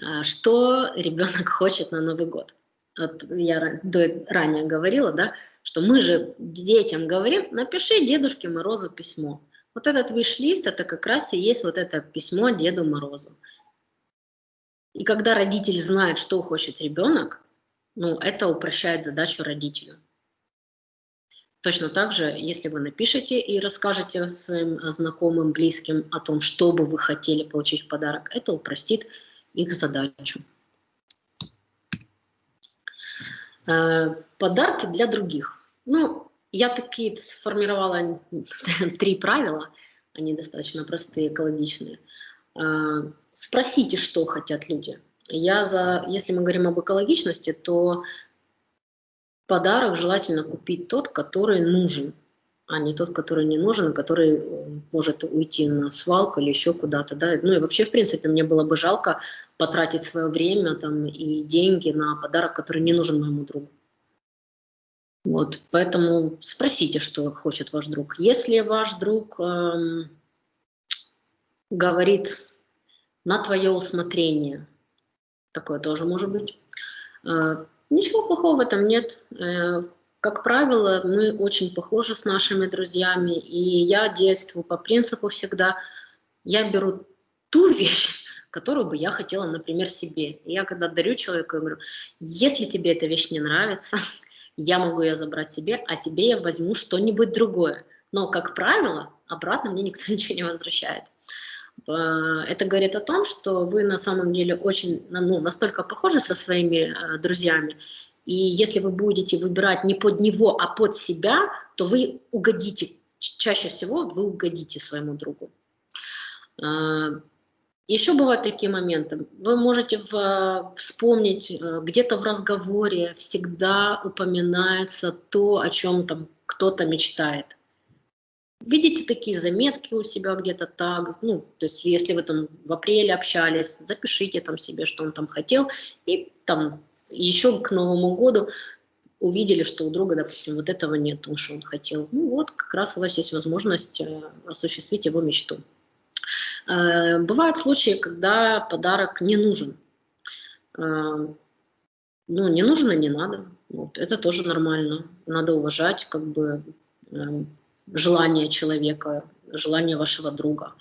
Э, что ребенок хочет на Новый год? Вот я ранее говорила, да, что мы же детям говорим, напиши Дедушке Морозу письмо. Вот этот виш-лист, это как раз и есть вот это письмо Деду Морозу. И когда родитель знает, что хочет ребенок, ну, это упрощает задачу родителю. Точно так же, если вы напишете и расскажете своим знакомым, близким о том, что бы вы хотели получить в подарок, это упростит их задачу. Э, подарки для других. Ну, я такие сформировала *laughs* три правила, они достаточно простые, экологичные. Э, спросите, что хотят люди. Я за, если мы говорим об экологичности, то подарок желательно купить тот, который нужен, а не тот, который не нужен, который э, может уйти на свалку или еще куда-то. Да? Ну и вообще, в принципе, мне было бы жалко потратить свое время там, и деньги на подарок, который не нужен моему другу. Вот, поэтому спросите, что хочет ваш друг. Если ваш друг эм, говорит на твое усмотрение. Такое тоже может быть. А, ничего плохого в этом нет. Э, как правило, мы очень похожи с нашими друзьями, и я действую по принципу всегда, я беру ту вещь, которую бы я хотела, например, себе. И я когда дарю человеку, я говорю, если тебе эта вещь не нравится, *laughs* я могу ее забрать себе, а тебе я возьму что-нибудь другое. Но, как правило, обратно мне никто *laughs* ничего не возвращает. Э, это говорит о том, что вы на самом деле очень, ну, настолько похожи со своими э, друзьями, и если вы будете выбирать не под него, а под себя, то вы угодите, чаще всего вы угодите своему другу. Э, Еще бывают такие моменты. Вы можете в, вспомнить, где-то в разговоре всегда упоминается то, о чем там кто-то мечтает. Видите такие заметки у себя где-то так, ну, то есть если вы там в апреле общались, запишите там себе, что он там хотел, и там еще к Новому году увидели, что у друга, допустим, вот этого нет, то, что он хотел. Ну вот, как раз у вас есть возможность э, осуществить его мечту. Э, бывают случаи, когда подарок не нужен. Э, ну, не нужно, не надо. Вот, это тоже нормально. Надо уважать, как бы, желание человека, желание вашего друга.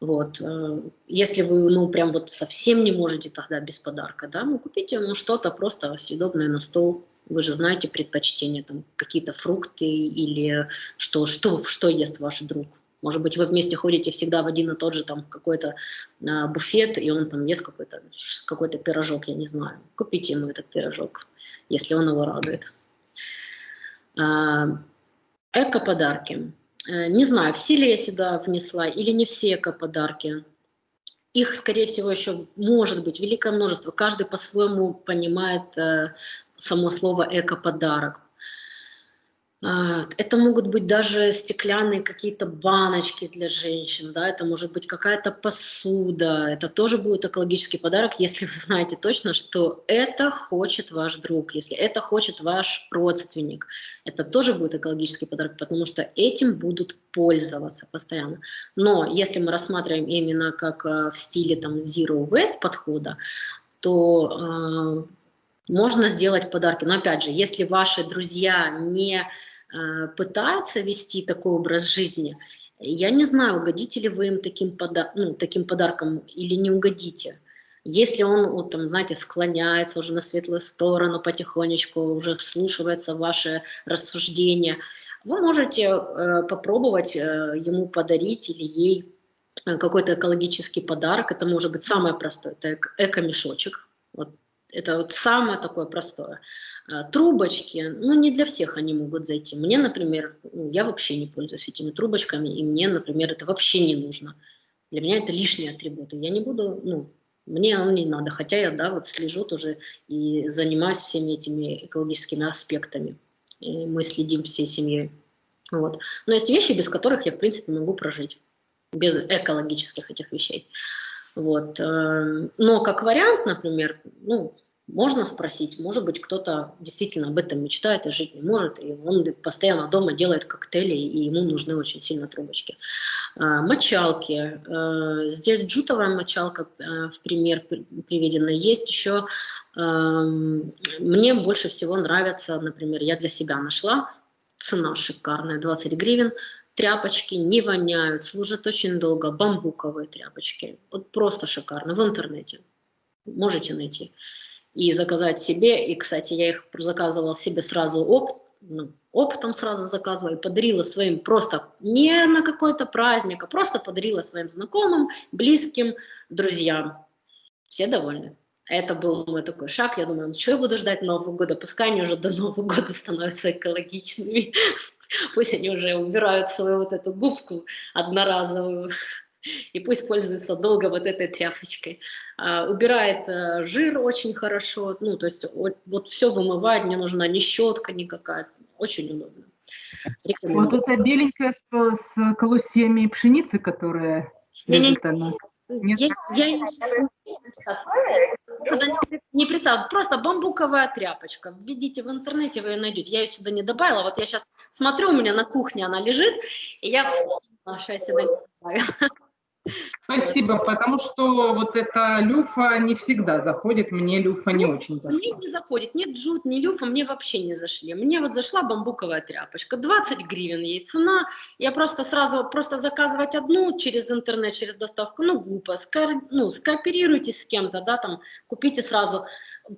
Вот. Э, если вы, ну, прям вот совсем не можете тогда без подарка, да, ну, купите ему что-то просто съедобное на стол. Вы же знаете предпочтения, там, какие-то фрукты или что, что, что ест ваш друг. Может быть, вы вместе ходите всегда в один и тот же там какой-то а, буфет, и он там ест какой-то какой, -то, пирожок, я не знаю. Купите ему этот пирожок, если он его радует. А, Эко-подарки. Э, не знаю, все ли я сюда внесла или не все эко-подарки. Их, скорее всего, еще может быть великое множество. Каждый по-своему понимает э, само слово эко-подарок. А, это могут быть даже стеклянные какие-то баночки для женщин, да, это может быть какая-то посуда, это тоже будет экологический подарок, если вы знаете точно, что это хочет ваш друг, если это хочет ваш родственник, это тоже будет экологический подарок, потому что этим будут пользоваться постоянно. Но если мы рассматриваем именно как э, в стиле там zero waste подхода, то э, можно сделать подарки. Но опять же, если ваши друзья не Э, пытаются вести такой образ жизни, я не знаю, угодите ли вы им таким, пода ну, таким подарком или не угодите. Если он, вот, там, знаете, склоняется уже на светлую сторону потихонечку, уже вслушивается в ваши рассуждения, вы можете э, попробовать э, ему подарить или ей какой-то экологический подарок. Это может быть самое простое, это эко-мешочек. Вот это вот самое такое простое. А, трубочки, ну не для всех они могут зайти. Мне, например, ну, я вообще не пользуюсь этими трубочками, и мне, например, это вообще не нужно. Для меня это лишние атрибуты. Я не буду, ну, мне оно не надо, хотя я, да, вот слежу тоже и занимаюсь всеми этими экологическими аспектами. И мы следим всей семьей. Вот. Но есть вещи, без которых я, в принципе, могу прожить. Без экологических этих вещей. Вот. Э, но как вариант, например, ну, можно спросить, может быть, кто-то действительно об этом мечтает и жить не может, и он постоянно дома делает коктейли, и ему нужны очень сильно трубочки. А, мочалки. А, здесь джутовая мочалка а, в пример приведена. Есть еще, мне больше всего нравится, например, я для себя нашла, цена шикарная, 20 гривен, тряпочки не воняют, служат очень долго, бамбуковые тряпочки, вот просто шикарно, в интернете. Можете найти и заказать себе. И, кстати, я их заказывала себе сразу опт, ну, оптом сразу заказывала и подарила своим просто не на какой-то праздник, а просто подарила своим знакомым, близким, друзьям. Все довольны. Это был мой такой шаг. Я думаю, ну что я буду ждать Нового года? Пускай они уже до Нового года становятся экологичными. *laughs* Пусть они уже убирают свою вот эту губку одноразовую и пусть пользуется долго вот этой тряпочкой. А, убирает а, жир очень хорошо, ну, то есть вот, вот все вымывает, не нужна ни щетка никакая, очень удобно. Вот эта беленькая с, с колосьями пшеницы, которая не, лежит, не, она. Нет? Я, я не, не представляю, просто бамбуковая тряпочка. Введите в интернете, вы ее найдете. Я ее сюда не добавила. Вот я сейчас смотрю, у меня на кухне она лежит, и я вспомнила, что я сюда не добавила. Спасибо, потому что вот эта люфа не всегда заходит, мне люфа не очень заходит. Мне не заходит, ни джут, ни люфа мне вообще не зашли. Мне вот зашла бамбуковая тряпочка, 20 гривен ей цена, я просто сразу, просто заказывать одну через интернет, через доставку, ну глупо, Ска, ну скооперируйтесь с кем-то, да, там, купите сразу.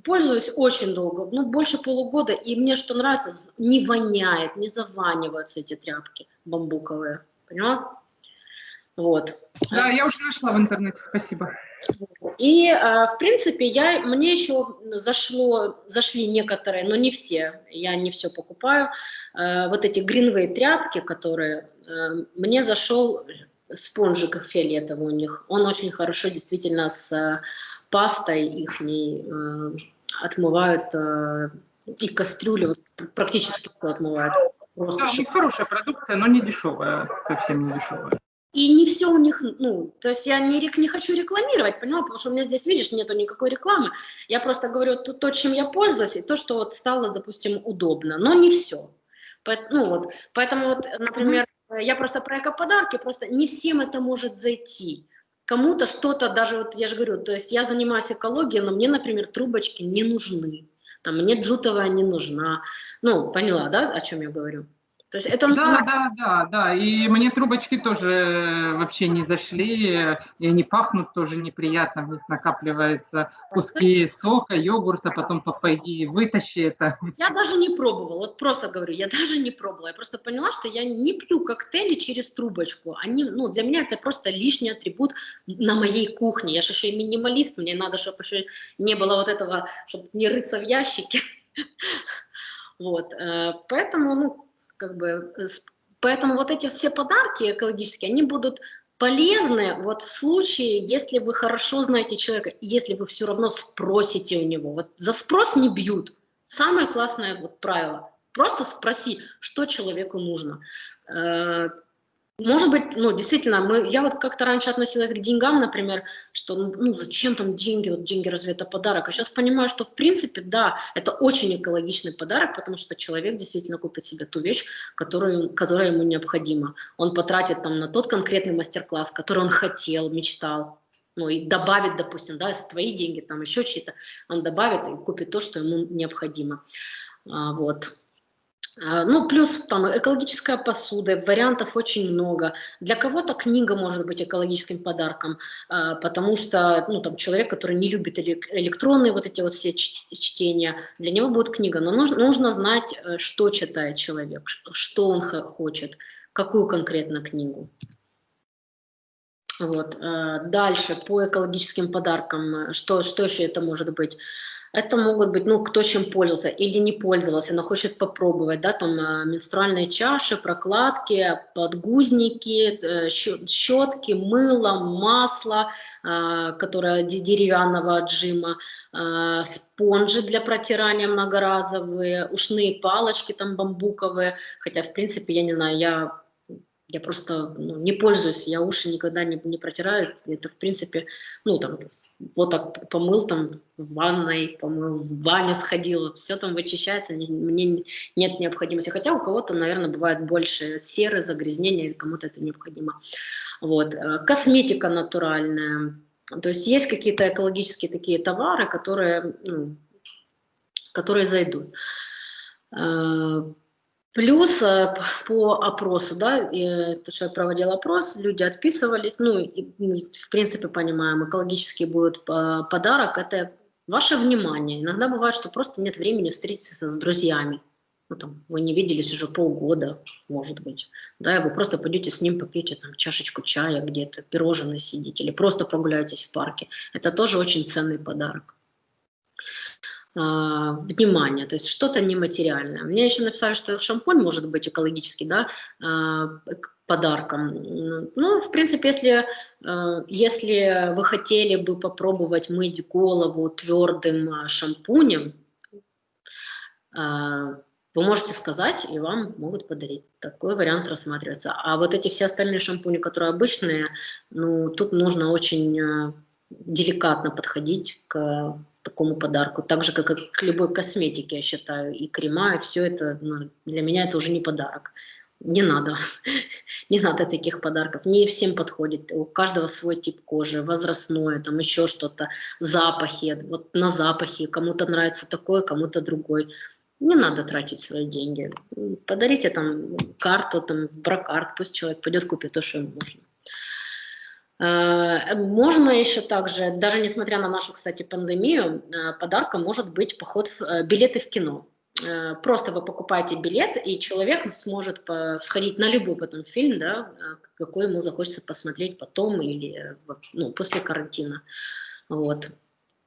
Пользуюсь очень долго, ну больше полугода, и мне что нравится, не воняет, не заваниваются эти тряпки бамбуковые, поняла? Вот. Да, я уже нашла в интернете, спасибо. И, а, в принципе, я, мне еще зашло, зашли некоторые, но не все, я не все покупаю, а, вот эти гринвей тряпки, которые, а, мне зашел спонжик фиолетовый у них, он очень хорошо действительно с пастой их отмывают, и кастрюли практически все отмывают. Просто да, хорошая продукция, но не дешевая, совсем не дешевая. И не все у них, ну, то есть я не, не хочу рекламировать, поняла, потому что у меня здесь, видишь, нету никакой рекламы. Я просто говорю то, то, чем я пользуюсь, и то, что вот стало, допустим, удобно, но не все. Ну вот, поэтому вот, например, я просто про эко-подарки, просто не всем это может зайти. Кому-то что-то, даже вот я же говорю, то есть я занимаюсь экологией, но мне, например, трубочки не нужны. Там мне джутовая не нужна. Ну, поняла, да, о чем я говорю? То есть это... Да, да, да, да. И мне трубочки тоже вообще не зашли, и они пахнут тоже неприятно, в них накапливаются куски сока, йогурта, потом пойди вытащи это. Я даже не пробовала, вот просто говорю, я даже не пробовала. Я просто поняла, что я не пью коктейли через трубочку. Они, ну, для меня это просто лишний атрибут на моей кухне. Я же еще и минималист, мне надо, чтобы еще не было вот этого, чтобы не рыться в ящике. *laughs* Вот, э, поэтому, ну, как бы, поэтому вот эти все подарки экологические, они будут полезны вот в случае, если вы хорошо знаете человека, если вы все равно спросите у него. Вот за спрос не бьют. Самое классное вот правило. просто спроси, что человеку нужно. Может быть, ну, действительно, мы, я вот как-то раньше относилась к деньгам, например, что, ну, ну, зачем там деньги, вот деньги разве это подарок? А сейчас понимаю, что, в принципе, да, это очень экологичный подарок, потому что человек действительно купит себе ту вещь, которую, которая ему необходима. Он потратит там на тот конкретный мастер-класс, который он хотел, мечтал, ну, и добавит, допустим, да, твои деньги, там еще чьи-то, он добавит и купит то, что ему необходимо. А, вот. А, ну, плюс там экологическая посуда, вариантов очень много. Для кого-то книга может быть экологическим подарком, а, потому что, ну, там, человек, который не любит электронные вот эти вот все чтения, для него будет книга. Но нужно, нужно знать, э, что читает человек, что он хочет, какую конкретно книгу. Вот. Э, дальше, по экологическим подаркам, что, что еще это может быть? Это могут быть, ну, кто чем пользовался или не пользовался, но хочет попробовать, да, там а, менструальные чаши, прокладки, подгузники, э, щетки, мыло, масло, которое деревянного отжима, спонжи для протирания многоразовые, ушные палочки там бамбуковые, хотя, в принципе, я не знаю, я я просто ну, не пользуюсь, я уши никогда не, не протираю. Это, в принципе, ну, там, вот так помыл там в ванной, помыл, в баню сходил, все там вычищается, мне нет необходимости. Хотя у кого-то, наверное, бывает больше серы, загрязнения, кому-то это необходимо. Вот. Э, косметика натуральная. То есть есть какие-то экологические такие товары, которые, ну, которые зайдут. Э, Плюс э, по опросу, да, то, что я проводила опрос, люди отписывались, ну, и, в принципе, понимаем, экологический будет подарок, это ваше внимание. Иногда бывает, что просто нет времени встретиться с друзьями. Ну, там, вы не виделись уже полгода, может быть, да, и вы просто пойдете с ним попьете там чашечку чая где-то, пирожное сидите, или просто прогуляетесь в парке. Это тоже очень ценный подарок. А, внимание, то есть что-то нематериальное. Мне еще написали, что шампунь может быть экологический, да, а, подарком. Ну, в принципе, если, а, если вы хотели бы попробовать мыть голову твердым шампунем, вы можете сказать, и вам могут подарить. Такой вариант рассматривается. А вот эти все остальные шампуни, которые обычные, ну, тут нужно очень деликатно подходить к такому подарку. Так же, как и к любой косметике, я считаю, и крема, и все это, ну, для меня это уже не подарок. Не надо, *laughs* не надо таких подарков. Не всем подходит. У каждого свой тип кожи, возрастное, там еще что-то, запахи. Вот на запахи кому-то нравится такое, кому-то другой. Не надо тратить свои деньги. Подарите там карту, там бракарт, пусть человек пойдет купит то, что ему нужно. Э, можно еще также, даже несмотря на нашу, кстати, пандемию, э, подарком может быть поход, в, э, билеты в кино. Просто вы покупаете билет, и человек сможет сходить на любой потом фильм, да, какой ему захочется посмотреть потом или ну, после карантина. Вот.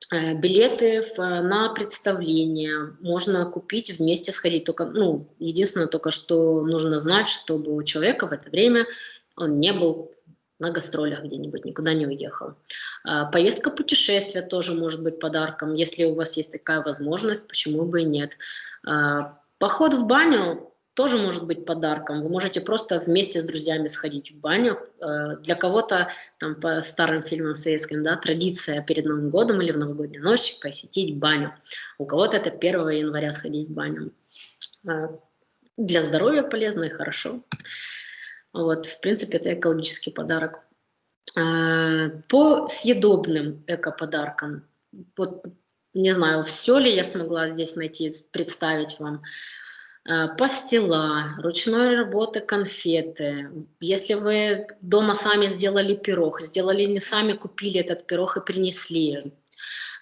Билеты на представление можно купить, вместе сходить. Только, ну, единственное только, что нужно знать, чтобы у человека в это время он не был на гастролях где-нибудь, никуда не уехал. А, поездка путешествия тоже может быть подарком, если у вас есть такая возможность, почему бы и нет. А, поход в баню тоже может быть подарком. Вы можете просто вместе с друзьями сходить в баню. А, для кого-то, там по старым фильмам советским, да, традиция перед Новым годом или в новогоднюю ночь посетить баню. У кого-то это 1 января сходить в баню. Для здоровья полезно и хорошо. Вот, в принципе, это экологический подарок. А, по съедобным эко-подаркам, вот не знаю, все ли я смогла здесь найти, представить вам. А, пастила, ручной работы конфеты. Если вы дома сами сделали пирог, сделали не сами, купили этот пирог и принесли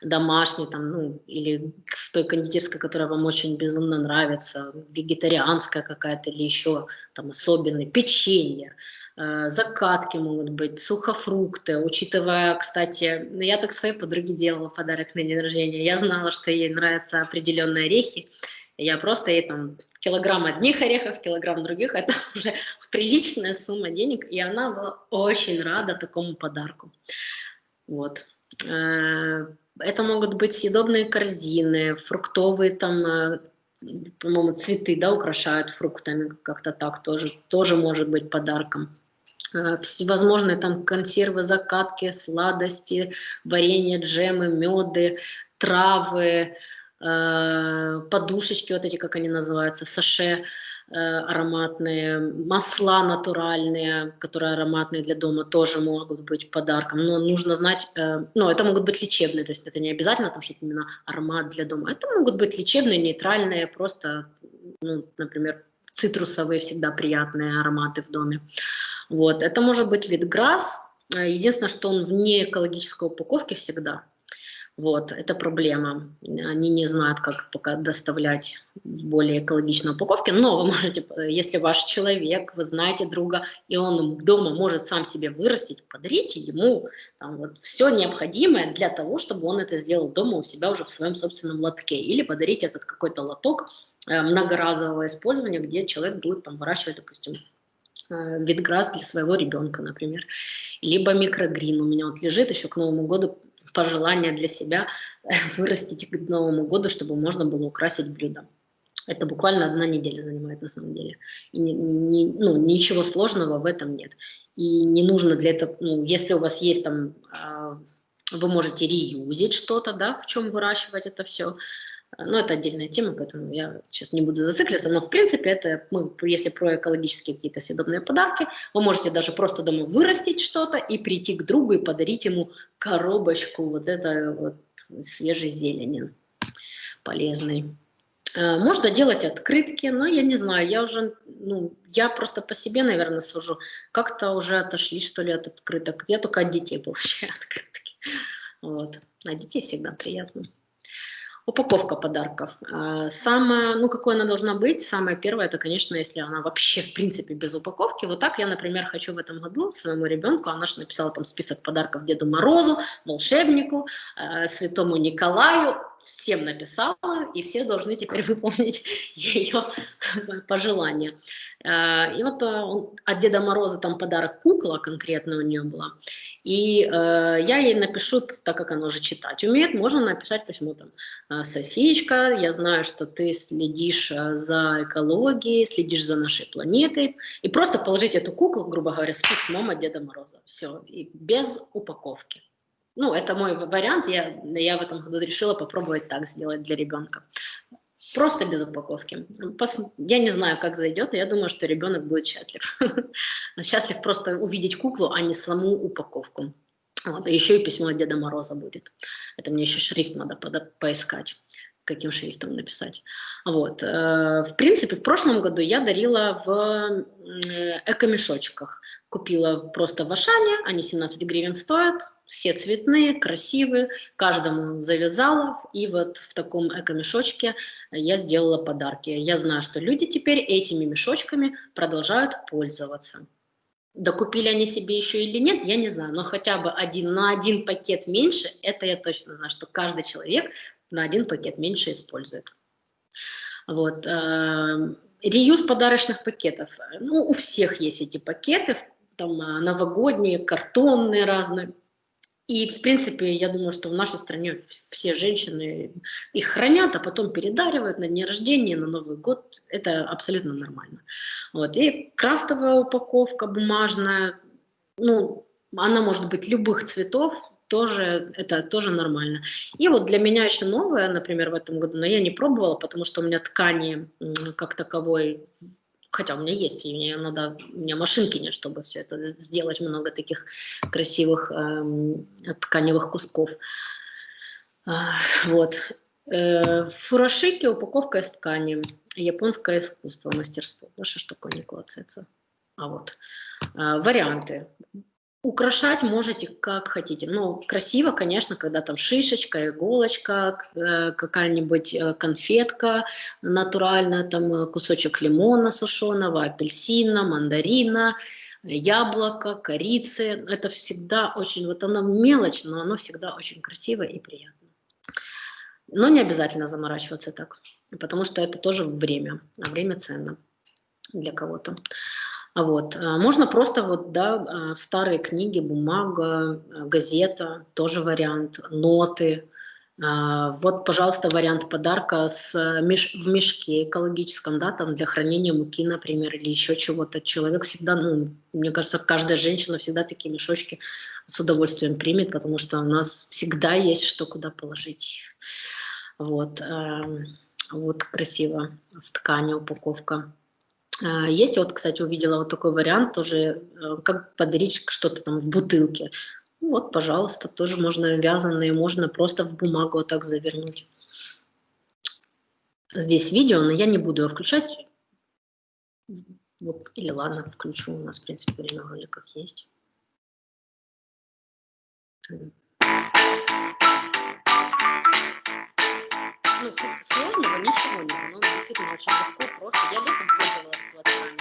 домашний, там, ну, или в той кондитерской, которая вам очень безумно нравится, вегетарианская какая-то или еще там особенный, печенье, э, закатки могут быть, сухофрукты, учитывая, кстати, ну, я так своей подруге делала подарок на день рождения, я знала, что ей нравятся определенные орехи, я просто ей там килограмм одних орехов, килограмм других, это *laughs* уже приличная сумма денег, и она была очень рада такому подарку. Вот. Э, это могут быть съедобные корзины, фруктовые там э, по-моему, цветы, да, украшают фруктами, как-то так тоже, тоже может быть подарком. Э, всевозможные там консервы, закатки, сладости, варенье, джемы, меды, травы, подушечки, вот эти, как они называются, саше э, ароматные, масла натуральные, которые ароматные для дома, тоже могут быть подарком. Но нужно знать, ну, это могут быть лечебные, то есть это не обязательно, там, что это именно аромат для дома. Это могут быть лечебные, нейтральные, просто, ну, например, цитрусовые всегда приятные ароматы в доме. Вот. Это может быть вид грасс. Э, единственное, что он вне экологической упаковки всегда. Вот, это проблема. Они не знают, как пока доставлять в более экологичной упаковке, но вы можете, если ваш человек, вы знаете друга, и он дома может сам себе вырастить, подарите ему там, вот, все необходимое для того, чтобы он это сделал дома у себя уже в своем собственном лотке. Или подарить этот какой-то лоток э, многоразового использования, где человек будет там выращивать, допустим, Э, витграсс для своего ребенка, например. Либо микрогрин у меня вот лежит еще к Новому году пожелание для себя *laughs* вырастить к Новому году, чтобы можно было украсить блюдо. Это буквально одна неделя занимает на самом деле. И не, не, ну, ничего сложного в этом нет. И не нужно для этого, ну, если у вас есть там, э, вы можете реюзить что-то, да, в чем выращивать это все, но это отдельная тема, поэтому я сейчас не буду зацикливаться. Но в принципе это, мы, если про экологические какие-то съедобные подарки, вы можете даже просто дома вырастить что-то и прийти к другу и подарить ему коробочку вот этой вот свежей зелени полезной. Э, можно делать открытки, но я не знаю, я уже, ну, я просто по себе, наверное, сужу. Как-то уже отошли, что ли, от открыток. Я только от детей получаю *laughs* открытки. Вот. А детей всегда приятно. Упаковка подарков. А, самое, ну, какой она должна быть? Самое первое, это, конечно, если она вообще, в принципе, без упаковки. Вот так я, например, хочу в этом году своему ребенку, она же написала там список подарков Деду Морозу, волшебнику, э, Святому Николаю, всем написала, и все должны теперь *laughs* выполнить ее *laughs* пожелания. Э, и вот э, от Деда Мороза там подарок кукла конкретно у нее была. И э, я ей напишу, так как она уже читать умеет, можно написать письмо там, Софичка, я знаю, что ты следишь за экологией, следишь за нашей планетой, и просто положить эту куклу, грубо говоря, с письмом от Деда Мороза. Все, и без упаковки. Ну, это мой вариант, я, я в этом году решила попробовать так сделать для ребенка. Просто без упаковки. Пос... Я не знаю, как зайдет, но я думаю, что ребенок будет счастлив. *laughs* Счастлив просто увидеть куклу, а не саму упаковку. Вот, еще и письмо от Деда Мороза будет. Это мне еще шрифт надо поискать каким шрифтом написать. Вот. Э, в принципе, в прошлом году я дарила в э, эко-мешочках. Купила просто в Ашане, они 17 гривен стоят, все цветные, красивые, каждому завязала, и вот в таком эко-мешочке я сделала подарки. Я знаю, что люди теперь этими мешочками продолжают пользоваться. Докупили они себе еще или нет, я не знаю, но хотя бы один, на один пакет меньше, это я точно знаю, что каждый человек на один пакет меньше использует. Вот. Э, реюз подарочных пакетов. Ну, у всех есть эти пакеты, там э, новогодние, картонные разные. И, в принципе, я думаю, что в нашей стране все женщины их хранят, а потом передаривают на дни рождения, на Новый год. Это абсолютно нормально. Вот. И крафтовая упаковка бумажная, ну, она может быть любых цветов, тоже, это тоже нормально. И вот для меня еще новое, например, в этом году, но я не пробовала, потому что у меня ткани как таковой, хотя у меня есть, мне надо, у меня машинки нет, чтобы все это сделать, много таких красивых э, тканевых кусков. А, вот. Э, фурашики, упаковка из ткани, японское искусство, мастерство. Ж такое не клацается? А вот. Э, варианты. Украшать можете как хотите. Ну, красиво, конечно, когда там шишечка, иголочка, э, какая-нибудь э, конфетка натуральная, там э, кусочек лимона сушеного, апельсина, мандарина, яблоко, корицы. Это всегда очень, вот оно мелочь, но оно всегда очень красиво и приятно. Но не обязательно заморачиваться так, потому что это тоже время, а время ценно для кого-то. Вот. А можно просто вот, да, а, старые книги, бумага, а, газета, тоже вариант, ноты, вот, пожалуйста, вариант подарка с, меш, в мешке экологическом, да, там для хранения муки, например, или еще чего-то. Человек всегда, ну, мне кажется, каждая женщина всегда такие мешочки с удовольствием примет, потому что у нас всегда есть что куда положить. Вот, вот красиво в ткани упаковка. Э, есть, вот, кстати, увидела вот такой вариант тоже, э, как подарить что-то там в бутылке. Ну вот, пожалуйста, тоже можно вязаные, можно просто в бумагу вот так завернуть. Здесь видео, но я не буду его включать. Вот, или ладно, включу, у нас, в принципе, время в роликах есть. Ну, сложного ничего нет, ну, действительно очень легко, просто. Я летом пользовалась платками.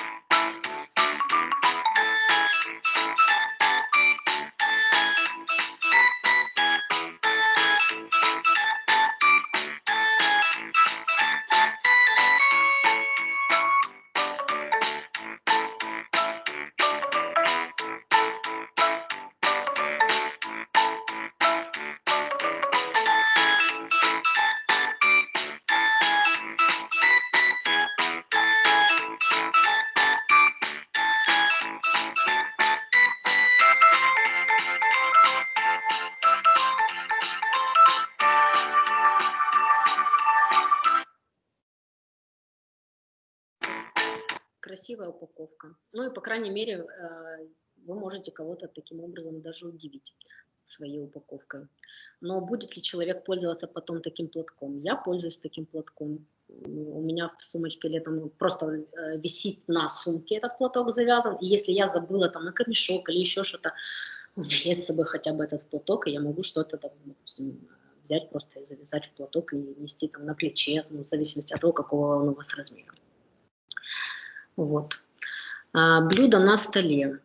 Упаковка. Ну и, по крайней мере, э, вы можете кого-то таким образом даже удивить своей упаковкой. Но будет ли человек пользоваться потом таким платком? Я пользуюсь таким платком. У меня в сумочке летом просто э, висит на сумке этот платок завязан. И если я забыла там на камешок или еще что-то, у меня есть с собой хотя бы этот платок, и я могу что-то допустим, взять просто и завязать в платок и нести там на плече, ну, в зависимости от того, какого он у вас размера. Вот. А, блюдо на столе.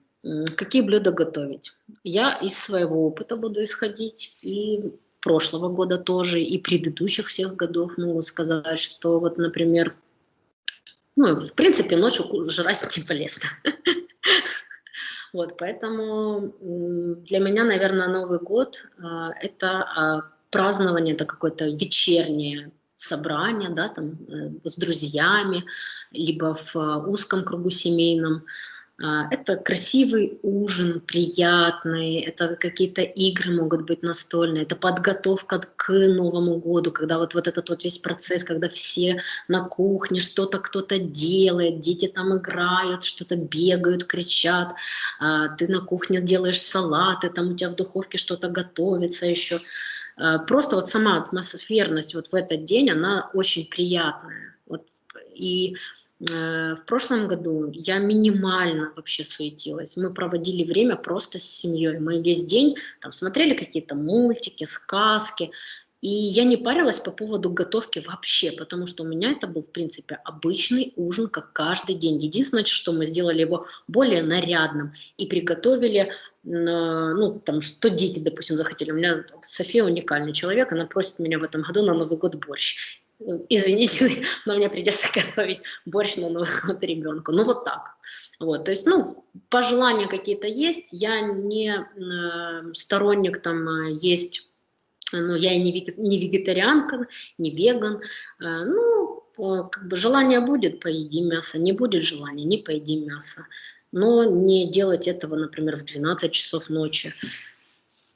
Какие блюда готовить? Я из своего опыта буду исходить, и прошлого года тоже, и предыдущих всех годов могу сказать, что вот, например, ну, в принципе, ночью жрать не полезно. *laughs* Вот, поэтому для меня, наверное, Новый год а, – это а, празднование, это какое-то вечернее собрания, да, там, э, с друзьями, либо в э, узком кругу семейном. А, это красивый ужин, приятный, это какие-то игры могут быть настольные, это подготовка к Новому году, когда вот, вот этот вот весь процесс, когда все на кухне что-то кто-то делает, дети там играют, что-то бегают, кричат, а, ты на кухне делаешь салаты, там у тебя в духовке что-то готовится еще. Э, просто вот сама атмосферность вот в этот день, она очень приятная. Вот, и э, в прошлом году я минимально вообще суетилась. Мы проводили время просто с семьей. Мы весь день там смотрели какие-то мультики, сказки. И я не парилась по поводу готовки вообще, потому что у меня это был, в принципе, обычный ужин, как каждый день. Единственное, что мы сделали его более нарядным и приготовили ну, там, что дети, допустим, захотели. У меня София уникальный человек, она просит меня в этом году на Новый год борщ. Извините, *laughs* но мне придется *laughs* готовить борщ на Новый год ребенку. Ну, вот так. Вот, то есть, ну, пожелания какие-то есть. Я не э, сторонник там э, есть, ну, я и не, вегетарианка, не веган. Э, ну, как бы желание будет, поедим мясо, не будет желания, не поедим мясо но не делать этого, например, в 12 часов ночи.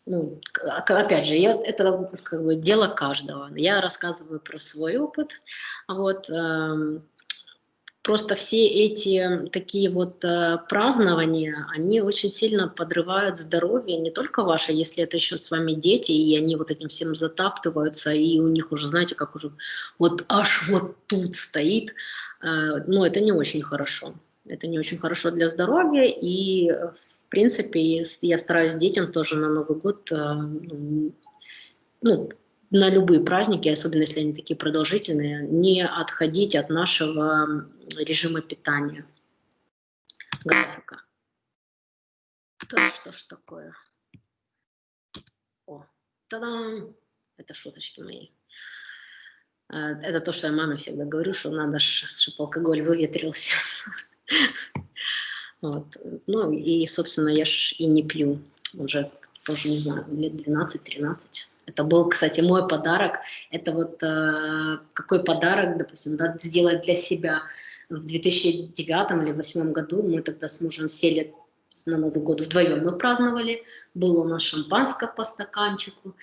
Ну, опять же, я, это как бы дело каждого. Я рассказываю про свой опыт. Вот, э, просто все эти такие вот э, празднования, они очень сильно подрывают здоровье, не только ваше, если это еще с вами дети, и они вот этим всем затаптываются, и у них уже, знаете, как уже вот аж вот тут стоит. Э, ну, это не очень хорошо. Это не очень хорошо для здоровья, и, в принципе, я стараюсь детям тоже на Новый год, э, ну, ну, на любые праздники, особенно если они такие продолжительные, не отходить от нашего режима питания, графика. Да что ж такое? О, та-дам! Это шуточки мои. Э, это то, что я маме всегда говорю, что надо, чтобы алкоголь выветрился. *laughs* Вот. Ну и, собственно, я ж и не пью уже тоже, не знаю, лет 12-13. Это был, кстати, мой подарок. Это вот э, какой подарок, допустим, да, сделать для себя. В 2009 или 2008 году мы тогда с мужем сели на Новый год вдвоем мы праздновали. Было у нас шампанское по стаканчику.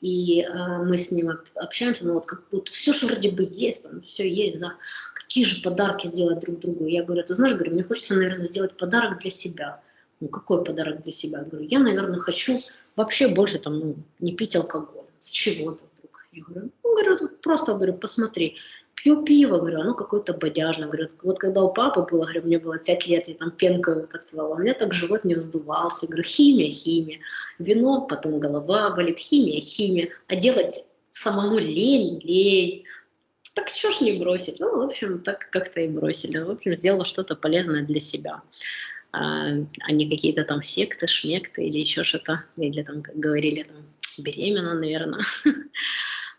И э, мы с ним общаемся, ну вот как будто все же вроде бы есть, там все есть, да. Какие же подарки сделать друг другу? Я говорю, ты знаешь, говорю, мне хочется, наверное, сделать подарок для себя. Ну какой подарок для себя? Я говорю, я, наверное, хочу вообще больше там, ну, не пить алкоголь. С чего-то вдруг. Я говорю, ну, говорю, просто, говорю, посмотри, пью пиво, говорю, оно какое-то бодяжное. Говорю, вот когда у папы было, говорю, мне было 5 лет, я там пенкой вот отпивала, у меня так живот не вздувался. Говорю, химия, химия. Вино, потом голова болит, химия, химия. А делать самому лень, лень. Так что ж не бросить? Ну, в общем, так как-то и бросили. В общем, сделала что-то полезное для себя. А, а не какие-то там секты, шмекты или еще что-то. Или там, как говорили, там, беременна, наверное. *laughs*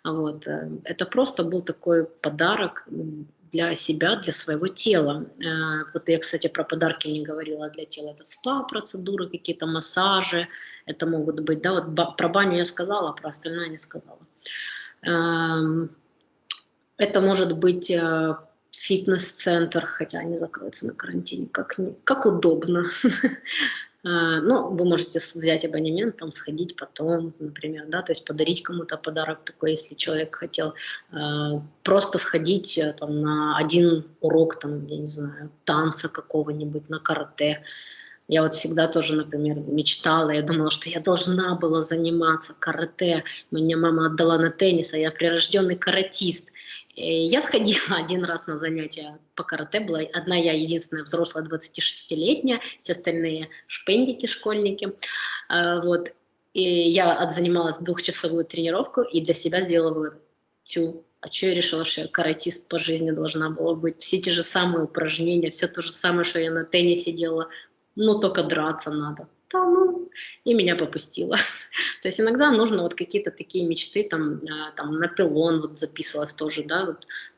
Вот. Э, это просто был такой подарок для себя, для своего тела. Э, вот я, кстати, про подарки не говорила для тела. Это спа-процедуры, какие-то массажи. Это могут быть, да, вот про баню я сказала, про остальное не сказала. Эм, это может быть э, фитнес-центр, хотя они закроются на карантине, как, как удобно. *laughs* А, ну, вы можете взять абонемент, там, сходить потом, например, да, то есть подарить кому-то подарок такой, если человек хотел а, просто сходить э, там на один урок, там, я не знаю, танца какого-нибудь, на карате. Я вот всегда тоже, например, мечтала, я думала, что я должна была заниматься карате. Меня мама отдала на теннис, а я прирожденный каратист. Я сходила *laughs* один раз на занятия по карате, была одна я единственная взрослая 26-летняя, все остальные шпендики, школьники. А, вот. И я отзанималась двухчасовую тренировку и для себя сделала вывод. Тю, а что я решила, что я каратист по жизни должна была быть? Все те же самые упражнения, все то же самое, что я на теннисе делала, но только драться надо да, ну, и меня попустило. *laughs* То есть иногда нужно вот какие-то такие мечты, там, а, там на пилон вот записывалась тоже, да,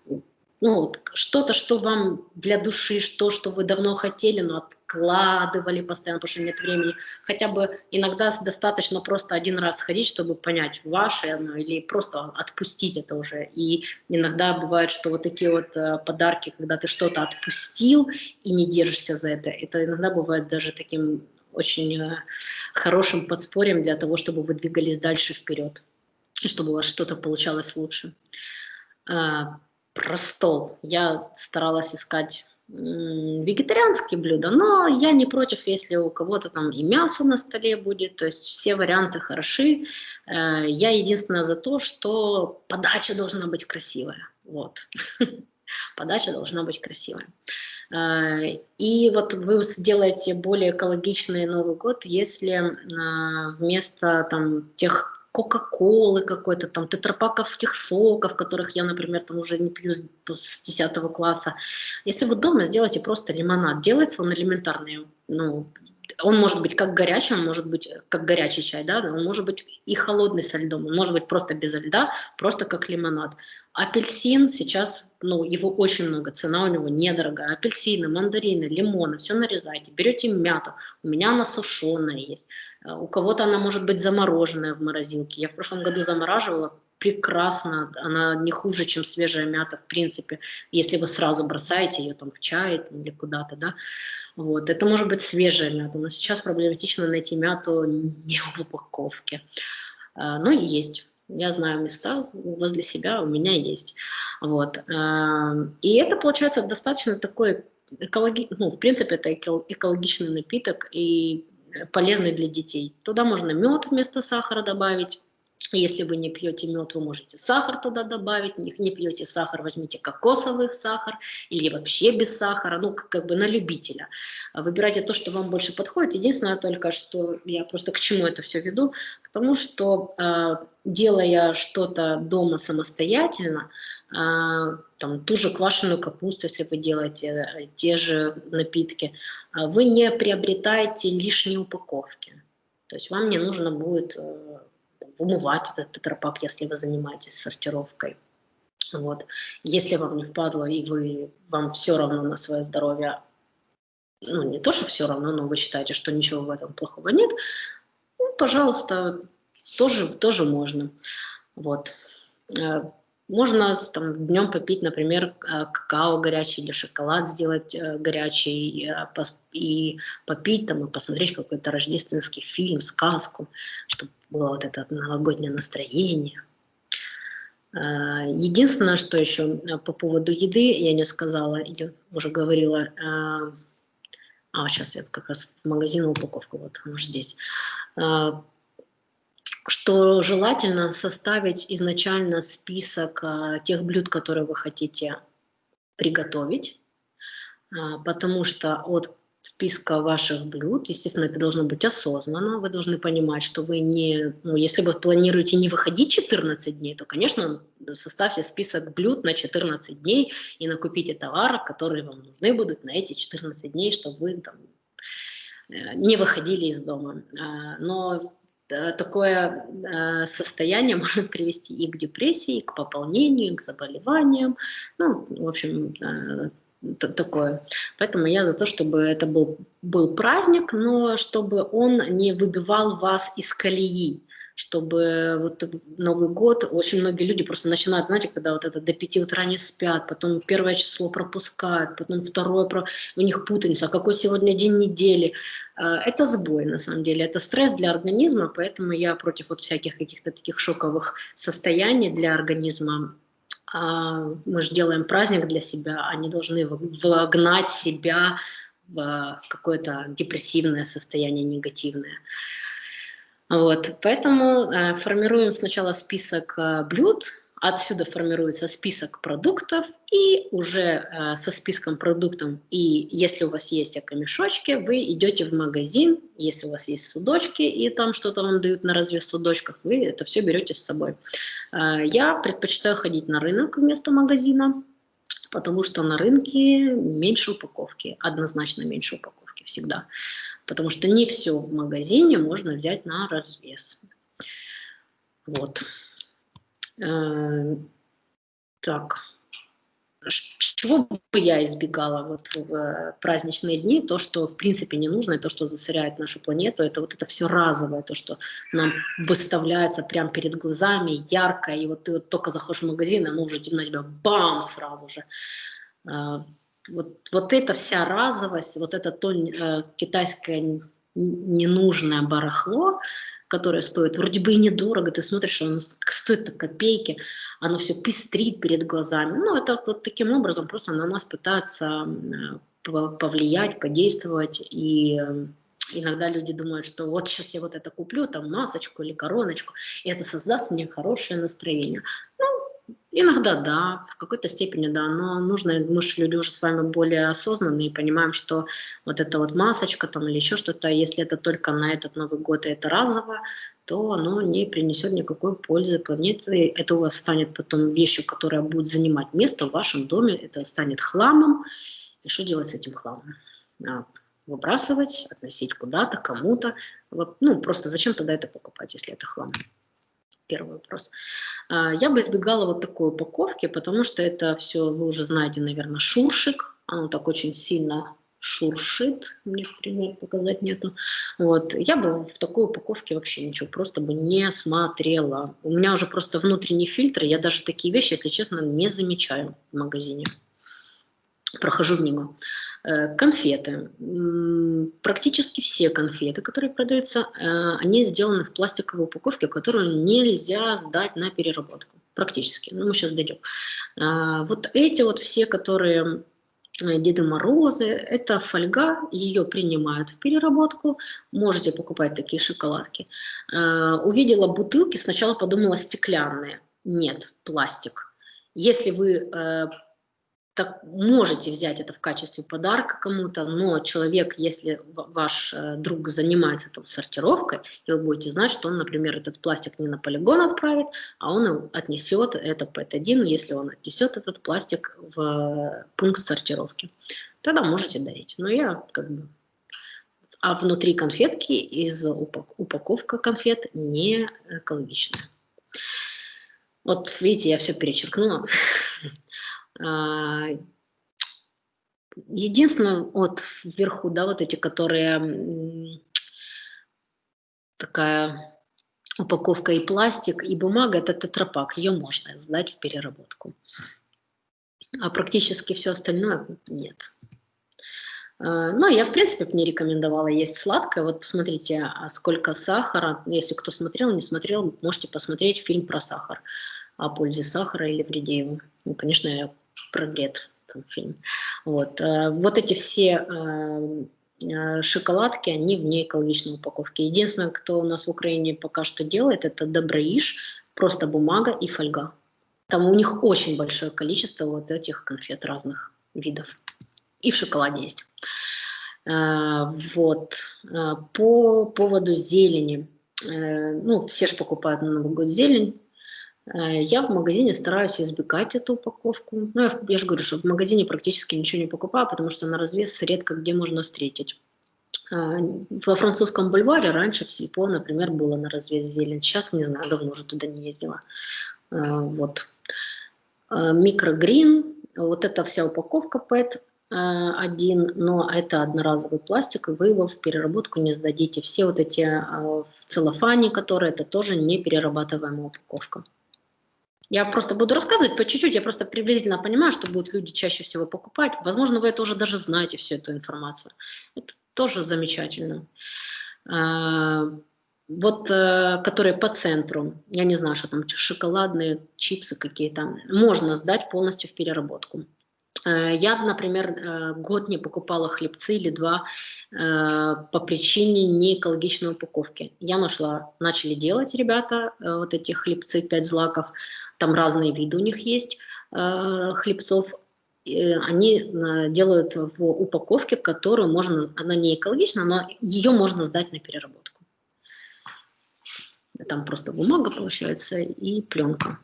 вот, ну, что-то, что вам для души, что, что вы давно хотели, но откладывали постоянно, потому что нет времени. Хотя бы иногда достаточно просто один раз ходить, чтобы понять, ваше оно или просто отпустить это уже. И иногда бывает, что вот такие вот э, подарки, когда ты что-то отпустил и не держишься за это, это иногда бывает даже таким очень э, хорошим подспорьем для того, чтобы вы двигались дальше вперед, чтобы у вас что-то получалось лучше. Про стол. Я старалась искать вегетарианские блюда, но я не против, если у кого-то там и мясо на столе будет, то есть все варианты хороши. Э, я единственное за то, что подача должна быть красивая. Вот. *laughs* Подача должна быть красивая. А, и вот вы сделаете более экологичный Новый год, если а, вместо там тех Кока-Колы какой-то, там, тетрапаковских соков, которых я, например, там уже не пью с 10 класса. Если вы дома сделаете просто лимонад, делается он элементарный, ну, он может быть как горячий, он может быть как горячий чай, да, он может быть и холодный со льдом, он может быть просто без льда, просто как лимонад. Апельсин сейчас, ну, его очень много, цена у него недорогая. Апельсины, мандарины, лимоны, все нарезайте. Берете мяту, у меня она сушеная есть. Э, у кого-то она может быть замороженная в морозилке. Я в прошлом году замораживала, прекрасно, она не хуже, чем свежая мята, в принципе, если вы сразу бросаете ее там в чай или куда-то, да. Вот. Это может быть свежая мята, но сейчас проблематично найти мяту не в упаковке. А, но есть. Я знаю места возле себя, у меня есть. Вот. А, и это получается достаточно такой экологи... ну, в принципе, это экологичный напиток и полезный для детей. Туда можно мед вместо сахара добавить, если вы не пьете мед, вы можете сахар туда добавить. Не, не пьете сахар, возьмите кокосовый сахар или вообще без сахара, ну, как, как бы на любителя. Выбирайте то, что вам больше подходит. Единственное только, что я просто к чему это все веду, к тому, что э, делая что-то дома самостоятельно, э, там, ту же квашеную капусту, если вы делаете э, те же напитки, вы не приобретаете лишние упаковки. То есть вам не нужно будет э, вымывать этот тетрапак, если вы занимаетесь сортировкой. Вот. Если вам не впадло и вы, вам все равно на свое здоровье, ну не то, что все равно, но вы считаете, что ничего в этом плохого нет, ну, пожалуйста, тоже, тоже можно. Вот. Э, можно там, днем попить, например, э, какао горячий или шоколад сделать э, горячий и попить там и посмотреть какой-то рождественский фильм, сказку, чтобы было вот это новогоднее настроение. Единственное, что еще по поводу еды я не сказала или уже говорила, а сейчас я как раз в магазин упаковку, вот может здесь что желательно составить изначально список а, тех блюд, которые вы хотите приготовить, а, потому что от списка ваших блюд, естественно, это должно быть осознанно, вы должны понимать, что вы не, ну, если вы планируете не выходить 14 дней, то, конечно, составьте список блюд на 14 дней и накупите товары, которые вам нужны будут на эти 14 дней, чтобы вы там э, не выходили из дома. А, но такое э, состояние *laughs* может привести и к депрессии, и к пополнению, и к заболеваниям. Ну, в общем, э, такое. Поэтому я за то, чтобы это был, был праздник, но чтобы он не выбивал вас из колеи чтобы вот Новый год, очень многие люди просто начинают, знаете, когда вот это до 5 утра не спят, потом первое число пропускают, потом второе, у них путаница, а какой сегодня день недели. А, это сбой, на самом деле, это стресс для организма, поэтому я против вот всяких каких-то таких шоковых состояний для организма. А, мы же делаем праздник для себя, они должны вогнать себя в какое-то депрессивное состояние, негативное. Вот, поэтому э, формируем сначала список э, блюд, отсюда формируется список продуктов, и уже э, со списком продуктов, и если у вас есть экомешочки, вы идете в магазин, если у вас есть судочки, и там что-то вам дают на развес судочках, вы это все берете с собой. Э, я предпочитаю ходить на рынок вместо магазина, потому что на рынке меньше упаковки, однозначно меньше упаковки всегда потому что не все в магазине можно взять на развес. Вот. Э, так. Чего бы я избегала вот в праздничные дни, то, что в принципе не нужно, и то, что засоряет нашу планету, это вот это все разовое, то, что нам выставляется прямо перед глазами, ярко, и вот ты вот только заходишь в магазин, и оно уже на тебя бам сразу же. Э, вот, вот эта вся разовость, вот это то э, китайское ненужное барахло, которое стоит вроде бы и недорого, ты смотришь, что оно стоит копейки, оно все пестрит перед глазами. Ну, это вот таким образом просто на нас пытаются повлиять, подействовать, и э, иногда люди думают, что вот сейчас я вот это куплю, там масочку или короночку, и это создаст мне хорошее настроение. Ну, Иногда да, в какой-то степени да, но нужно, мы же люди уже с вами более осознанные и понимаем, что вот эта вот масочка там или еще что-то, если это только на этот Новый год и это разово, то оно не принесет никакой пользы планете. Это у вас станет потом вещью, которая будет занимать место в вашем доме, это станет хламом. И что делать с этим хламом? А, выбрасывать, относить куда-то, кому-то. Ну, просто зачем тогда это покупать, если это хлам? Первый вопрос. А, я бы избегала вот такой упаковки, потому что это все, вы уже знаете, наверное, шуршик. Оно так очень сильно шуршит, мне пример показать нету. Вот. Я бы в такой упаковке вообще ничего просто бы не смотрела. У меня уже просто внутренний фильтр, я даже такие вещи, если честно, не замечаю в магазине. Прохожу мимо. Э, конфеты. Практически все конфеты, которые продаются, э, они сделаны в пластиковой упаковке, которую нельзя сдать на переработку. Практически. Ну, мы сейчас дойдем. Э, вот эти вот все, которые Деды Морозы, это фольга, ее принимают в переработку, можете покупать такие шоколадки. Увидела бутылки, сначала подумала стеклянные, нет, пластик. Если вы так можете взять это в качестве подарка кому-то, но человек, если ваш э, друг занимается там сортировкой, и вы будете знать, что он, например, этот пластик не на полигон отправит, а он отнесет это PET-1, если он отнесет этот пластик в пункт сортировки. Тогда можете дарить. Но я как бы... А внутри конфетки из упаковка конфет не экологичная. Вот видите, я все перечеркнула. *laughs* А, единственное, вот вверху, да, вот эти, которые такая упаковка и пластик, и бумага – это тетрапак, ее можно сдать в переработку. А практически все остальное нет. Э, ну, я, в принципе, не рекомендовала есть сладкое. Вот посмотрите, а сколько сахара. Если кто смотрел, не смотрел, можете посмотреть фильм про сахар. О пользе сахара или вреде его. Ну, конечно, я про вред там фильм. Вот, э, вот эти все э, шоколадки, они в неэкологичной упаковке. Единственное, кто у нас в Украине пока что делает, это Доброиш, просто бумага и фольга. Там у них очень большое количество вот этих конфет разных видов. И в шоколаде есть. Э, вот. Э, по поводу зелени. Э, ну, все же покупают на Новый год зелень. Я в магазине стараюсь избегать эту упаковку. Ну, я, я же говорю, что в магазине практически ничего не покупаю, потому что на развес редко где можно встретить. Во французском бульваре раньше в Сельпо, например, было на развес зелень. Сейчас, не знаю, давно уже туда не ездила. Вот. Микрогрин, вот эта вся упаковка Э, один, но это одноразовый пластик, и вы его в переработку не сдадите. Все вот эти э, в целлофане, которые, это тоже не перерабатываемая упаковка. Я просто буду рассказывать по чуть-чуть, я просто приблизительно понимаю, что будут люди чаще всего покупать. Возможно, вы это уже даже знаете, всю эту информацию. Это тоже замечательно. Э, вот, которые по центру, я не знаю, что там, шоколадные чипсы какие-то, можно сдать полностью в переработку. Э, я, например, э, год не покупала хлебцы или два э, по причине неэкологичной упаковки. Я нашла, начали делать ребята вот эти хлебцы 5 злаков, там разные виды у них есть хлебцов, они делают в упаковке, которую можно, она не экологична, но ее можно сдать на переработку. Там просто бумага получается и пленка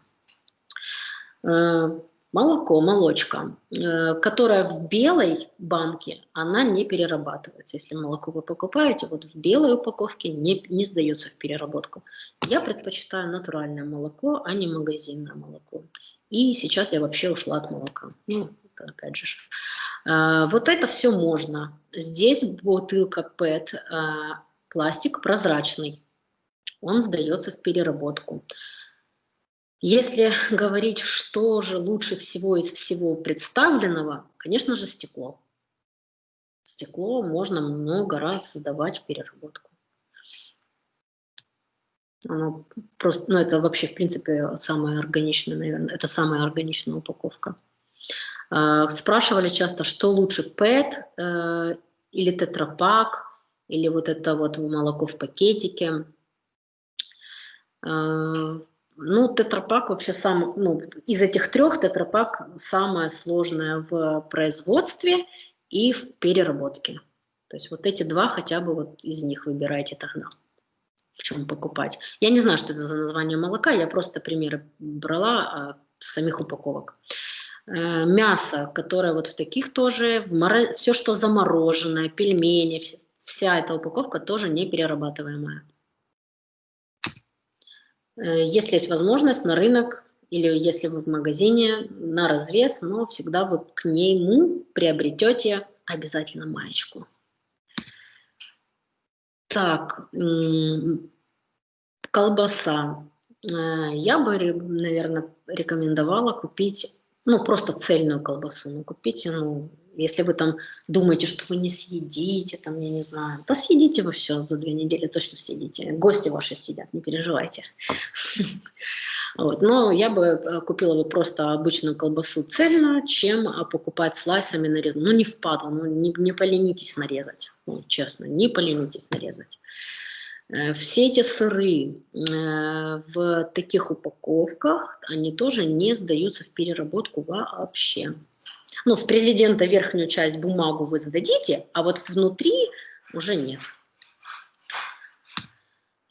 молоко, молочка, э, которая в белой банке, она не перерабатывается. Если молоко вы покупаете, вот в белой упаковке не, не сдается в переработку. Я предпочитаю натуральное молоко, а не магазинное молоко. И сейчас я вообще ушла от молока. Ну, это опять же. Э, вот это все можно. Здесь бутылка PET, э, пластик прозрачный. Он сдается в переработку. Если *laughs* говорить, что же лучше всего из всего представленного, конечно же, стекло. Стекло можно много раз сдавать в переработку. Оно просто, ну это вообще, в принципе, самая органичная, наверное, это самая органичная упаковка. А, спрашивали часто, что лучше, э, или тетрапак, или вот это вот молоко в пакетике. Ну, тетрапак вообще сам, ну, из этих трех тетрапак самое сложное в производстве и в переработке. То есть вот эти два хотя бы вот из них выбирайте тогда, в чем покупать. Я не знаю, что это за название молока, я просто примеры брала а, самих упаковок. Э, мясо, которое вот в таких тоже, в моро... все, что замороженное, пельмени, вся эта упаковка тоже не перерабатываемая. Э, если есть возможность на рынок или если вы в магазине на развес, но всегда вы к нему приобретете обязательно маечку. Так, колбаса. Э, я бы, наверное, рекомендовала купить, ну, просто цельную колбасу. Ну, купите, ну, если вы там думаете, что вы не съедите, там, я не знаю, то съедите вы все за две недели, точно съедите. Гости ваши сидят, не переживайте. *laughs* Вот. Но я бы э, купила бы просто обычную колбасу цельную, чем э, покупать слайсами нарезанную. Ну, не впадло, ну, не, не поленитесь нарезать. Ну, честно, не поленитесь нарезать. Э, все эти сыры в таких упаковках, они тоже не сдаются в переработку вообще ну, с президента верхнюю часть бумагу вы сдадите, а вот внутри уже нет.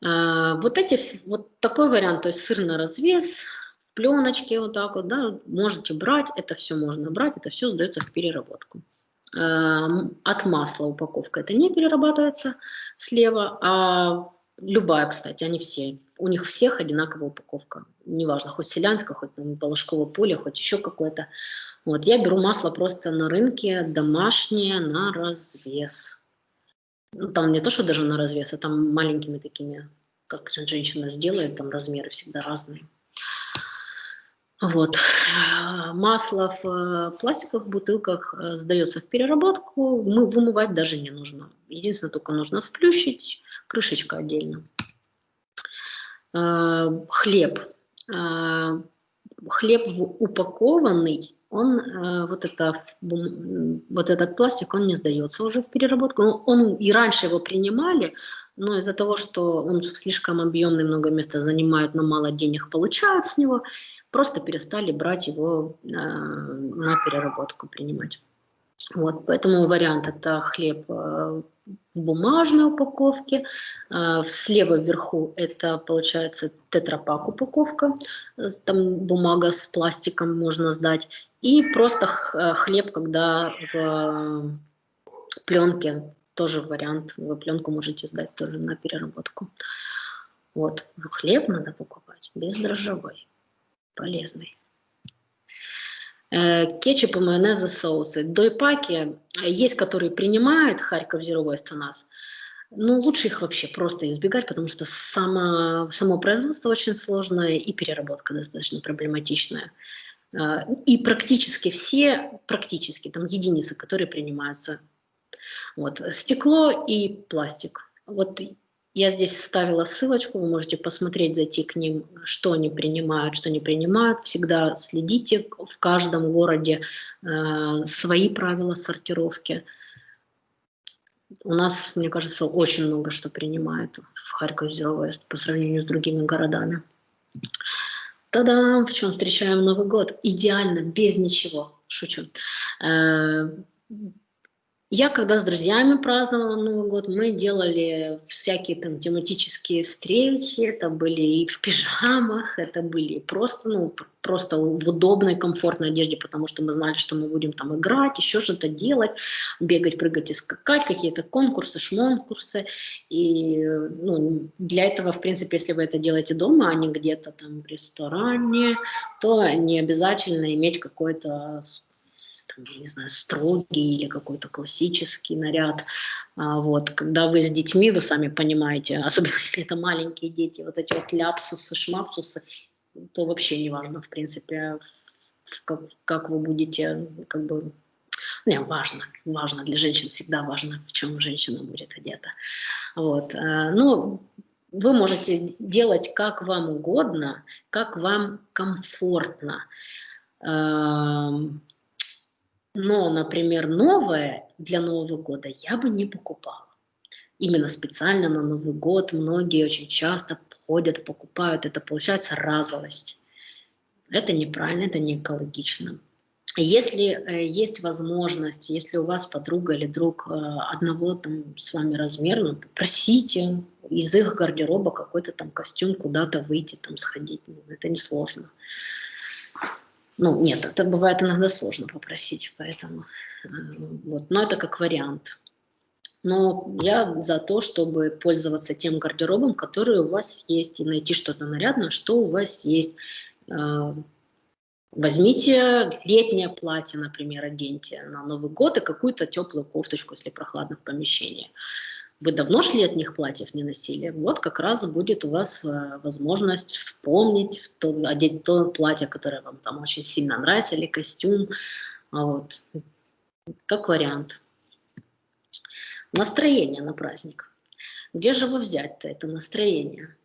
А, вот эти, вот такой вариант, то есть сыр на развес, пленочки вот так вот, да, можете брать, это все можно брать, это все сдается в переработку. А, от масла упаковка это не перерабатывается слева, а любая, кстати, они все, у них всех одинаковая упаковка, неважно, хоть селянская, хоть там, балашковое поле, хоть еще какое-то. Вот, я беру масло просто на рынке, домашнее, на развес. Ну, там не то, что даже на развес, а там маленькими такими как женщина сделает, там размеры всегда разные. Вот. Масло в э, пластиковых бутылках э, сдается в переработку, мы вымывать даже не нужно. Единственное, только нужно сплющить, крышечка отдельно. Э, хлеб. Хлеб упакованный, он, вот, это, вот этот пластик, он не сдается уже в переработку. Он, и раньше его принимали, но из-за того, что он слишком объемный, много места занимает, но мало денег получают с него, просто перестали брать его э, на переработку, принимать. Вот, поэтому вариант это хлеб э, в бумажной упаковке, э, слева вверху это получается тетрапак упаковка, там бумага с пластиком можно сдать, и просто хлеб, когда в пленке, тоже вариант, вы пленку можете сдать тоже на переработку. Вот, хлеб надо покупать бездрожжевой полезный. Э, кетчуп и майонезы, соусы. Дойпаки, э, есть, которые принимают Харьков Zero Waste у нас, но лучше их вообще просто избегать, потому что само, само производство очень сложное и переработка достаточно проблематичная. Э, и практически все, практически, там единицы, которые принимаются. Вот, стекло и пластик. Вот я здесь ставила ссылочку, вы можете посмотреть, зайти к ним, что они принимают, что не принимают. Всегда следите, в каждом городе э, свои правила сортировки. У нас, мне кажется, очень много что принимают в Харьков Zero West по сравнению с другими городами. Тогда в чем встречаем Новый год? Идеально, без ничего. Шучу. Я когда с друзьями праздновала Новый год, мы делали всякие там тематические встречи, это были и в пижамах, это были просто, ну, просто в удобной, комфортной одежде, потому что мы знали, что мы будем там играть, еще что-то делать, бегать, прыгать и скакать, какие-то конкурсы, шмонкурсы. И ну, для этого, в принципе, если вы это делаете дома, а не где-то там в ресторане, то не обязательно иметь какой-то не знаю, строгий или какой-то классический наряд. А, вот. Когда вы с детьми, вы сами понимаете, *laughs* особенно если это маленькие дети, вот эти вот ляпсусы, шмапсусы, то вообще не важно, в принципе, как, как вы будете, как бы, не, важно, важно, для женщин всегда важно, в чем женщина будет одета. Вот. А, ну, вы можете делать как вам угодно, как вам комфортно. Но, например, новое для Нового года я бы не покупала. Именно специально на Новый год многие очень часто ходят, покупают. Это получается разовость. Это неправильно, это не экологично. Если э, есть возможность, если у вас подруга или друг э, одного там с вами размера, ну, просите из их гардероба какой-то там костюм куда-то выйти, там сходить. Это несложно. Ну, нет, это бывает иногда сложно попросить, поэтому э, вот, но это как вариант. Но я за то, чтобы пользоваться тем гардеробом, который у вас есть, и найти что-то нарядное, что у вас есть. Э, возьмите летнее платье, например, оденьте на Новый год и какую-то теплую кофточку, если прохладно в помещении вы давно шли от них платьев не носили, вот как раз будет у вас э, возможность вспомнить, то, одеть то платье, которое вам там очень сильно нравится, или костюм, а вот, как вариант. Настроение на праздник. Где же вы взять-то это настроение?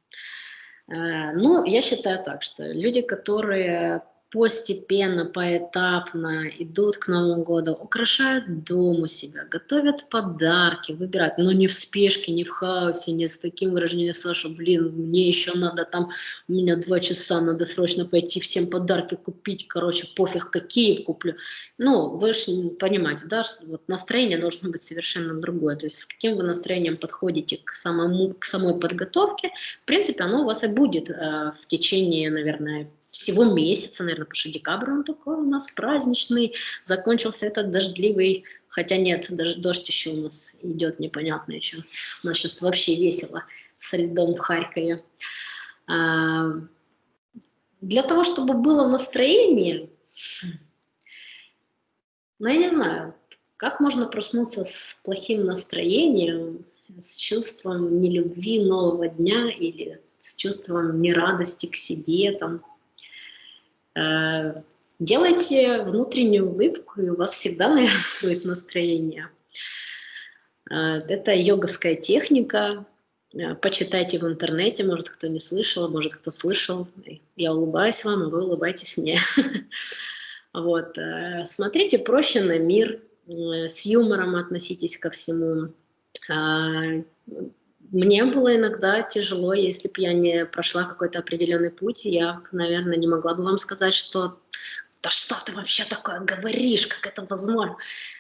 Э, ну, я считаю так, что люди, которые постепенно, поэтапно идут к Новому году, украшают дом у себя, готовят подарки, выбирают, но не в спешке, не в хаосе, не с таким выражением Саша, блин, мне еще надо там, у меня два часа, надо срочно пойти всем подарки купить, короче, пофиг, какие куплю. Ну, вы же понимаете, да, что вот настроение должно быть совершенно другое, то есть с каким вы настроением подходите к, самому, к самой подготовке, в принципе, оно у вас и будет э, в течение, наверное, всего месяца, наверное, потому что декабрь он такой у нас праздничный, закончился этот дождливый, хотя нет, даже дождь еще у нас идет непонятно еще. У нас сейчас вообще весело со льдом в Харькове. А, для того, чтобы было настроение, ну, я не знаю, как можно проснуться с плохим настроением, с чувством нелюбви нового дня или с чувством нерадости к себе. Там. Э, делайте внутреннюю улыбку, и у вас всегда, наверное, *laughs* будет настроение. Э, это йоговская техника. Э, почитайте в интернете, может, кто не слышал, может, кто слышал. Я улыбаюсь вам, а вы улыбаетесь мне. *laughs* Вот. Смотрите проще на мир, с юмором относитесь ко всему. Мне было иногда тяжело, если бы я не прошла какой-то определенный путь, я, наверное, не могла бы вам сказать, что да что ты вообще такое говоришь, как это возможно?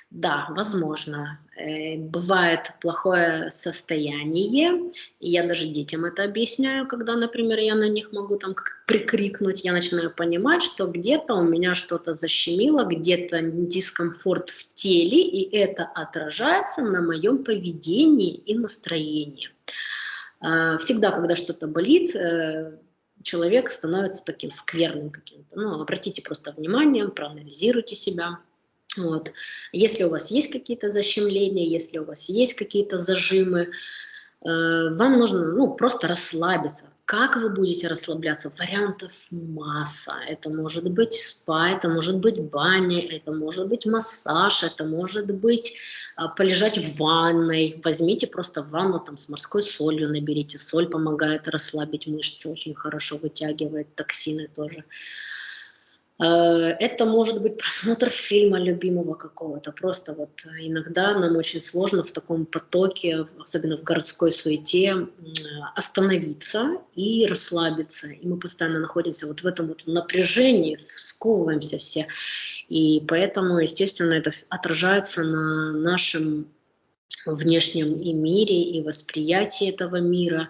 Да, возможно. Э, бывает плохое состояние, и я даже детям это объясняю, когда, например, я на них могу там прикрикнуть, я начинаю понимать, что где-то у меня что-то защемило, где-то дискомфорт в теле, и это отражается на моем поведении и настроении. Э, всегда, когда что-то болит, э, человек становится таким скверным каким-то. Ну, обратите просто внимание, проанализируйте себя. Вот. Если у вас есть какие-то защемления, если у вас есть какие-то зажимы, вам нужно ну, просто расслабиться. Как вы будете расслабляться? Вариантов масса. Это может быть спа, это может быть баня, это может быть массаж, это может быть а, полежать в ванной. Возьмите просто ванну там, с морской солью, наберите. Соль помогает расслабить мышцы, очень хорошо вытягивает токсины тоже. Э, это может быть просмотр фильма любимого какого-то. Просто вот иногда нам очень сложно в таком потоке, особенно в городской суете, остановиться и расслабиться. И мы постоянно находимся вот в этом вот напряжении, сковываемся все. И поэтому, естественно, это отражается на нашем внешнем и мире, и восприятии этого мира,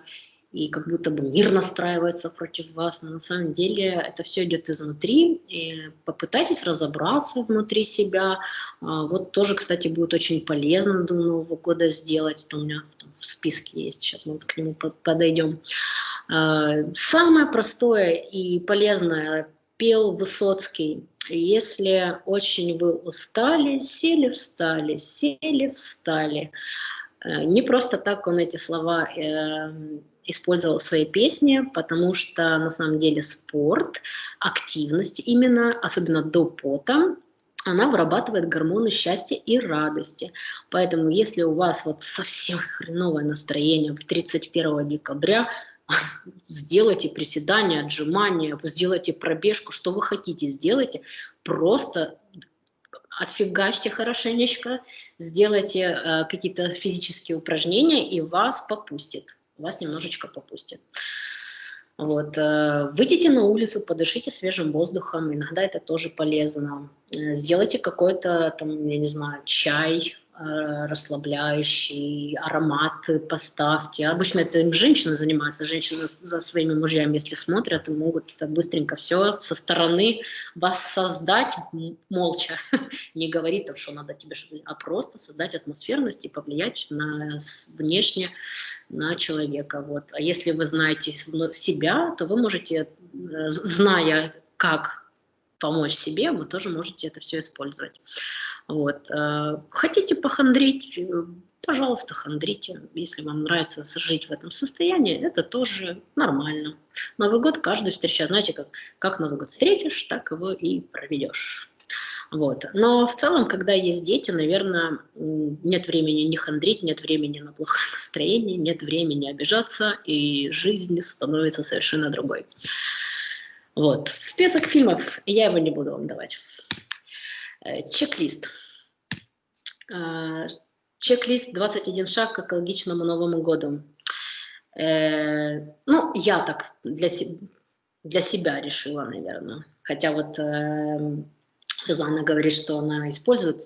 и как будто бы мир настраивается против вас, но на самом деле это все идет изнутри, и попытайтесь разобраться внутри себя, а, вот тоже, кстати, будет очень полезно до Нового года сделать, это у меня в списке есть, сейчас мы к нему подойдем. А, самое простое и полезное пел Высоцкий, если очень вы устали, сели, встали, сели, встали. Э, не просто так он эти слова эм, использовал в своей песне, потому что на самом деле спорт, активность именно, особенно до пота, она вырабатывает гормоны счастья и радости. Поэтому если у вас вот совсем хреновое настроение в 31 декабря, *laughs* сделайте приседания, отжимания, сделайте пробежку, что вы хотите, сделайте. Просто отфигачьте хорошенечко, сделайте э, какие-то физические упражнения, и вас попустит вас немножечко попустит. Вот. Э, выйдите на улицу, подышите свежим воздухом, иногда это тоже полезно. Э, сделайте какой-то, там, я не знаю, чай, расслабляющий, ароматы поставьте. Обычно это женщины занимаются, женщины за своими мужьями, если смотрят, могут это быстренько все со стороны вас создать молча, *laughs* не говорить, там, что надо тебе что-то, а просто создать атмосферность и повлиять на внешне на человека. Вот. А если вы знаете себя, то вы можете, э, зная, как помочь себе, вы тоже можете это все использовать. Вот. Э, хотите похандрить, э, пожалуйста, хандрите. Если вам нравится жить в этом состоянии, это тоже нормально. Новый год каждый встречает, знаете, как, как Новый год встретишь, так его и проведешь. Вот. Но в целом, когда есть дети, наверное, нет времени не хандрить, нет времени на плохое настроение, нет времени обижаться, и жизнь становится совершенно другой. Вот. Список фильмов, я его не буду вам давать. Э, чек-лист. Э, чек-лист 21 шаг к экологичному Новому году. Э, ну, я так для, для себя решила, наверное. Хотя вот Сюзанна говорит, что она использует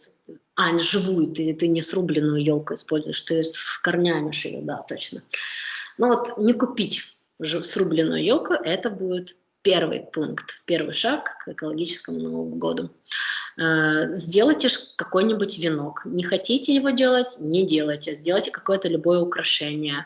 а, живую, ты, ты не срубленную елку используешь, ты с корнями ее, да, точно. Но вот не купить срубленную елку, это будет первый пункт, первый шаг к экологическому Новому году. Э, сделайте какой-нибудь венок. Не хотите его делать, не делайте. Сделайте какое-то любое украшение.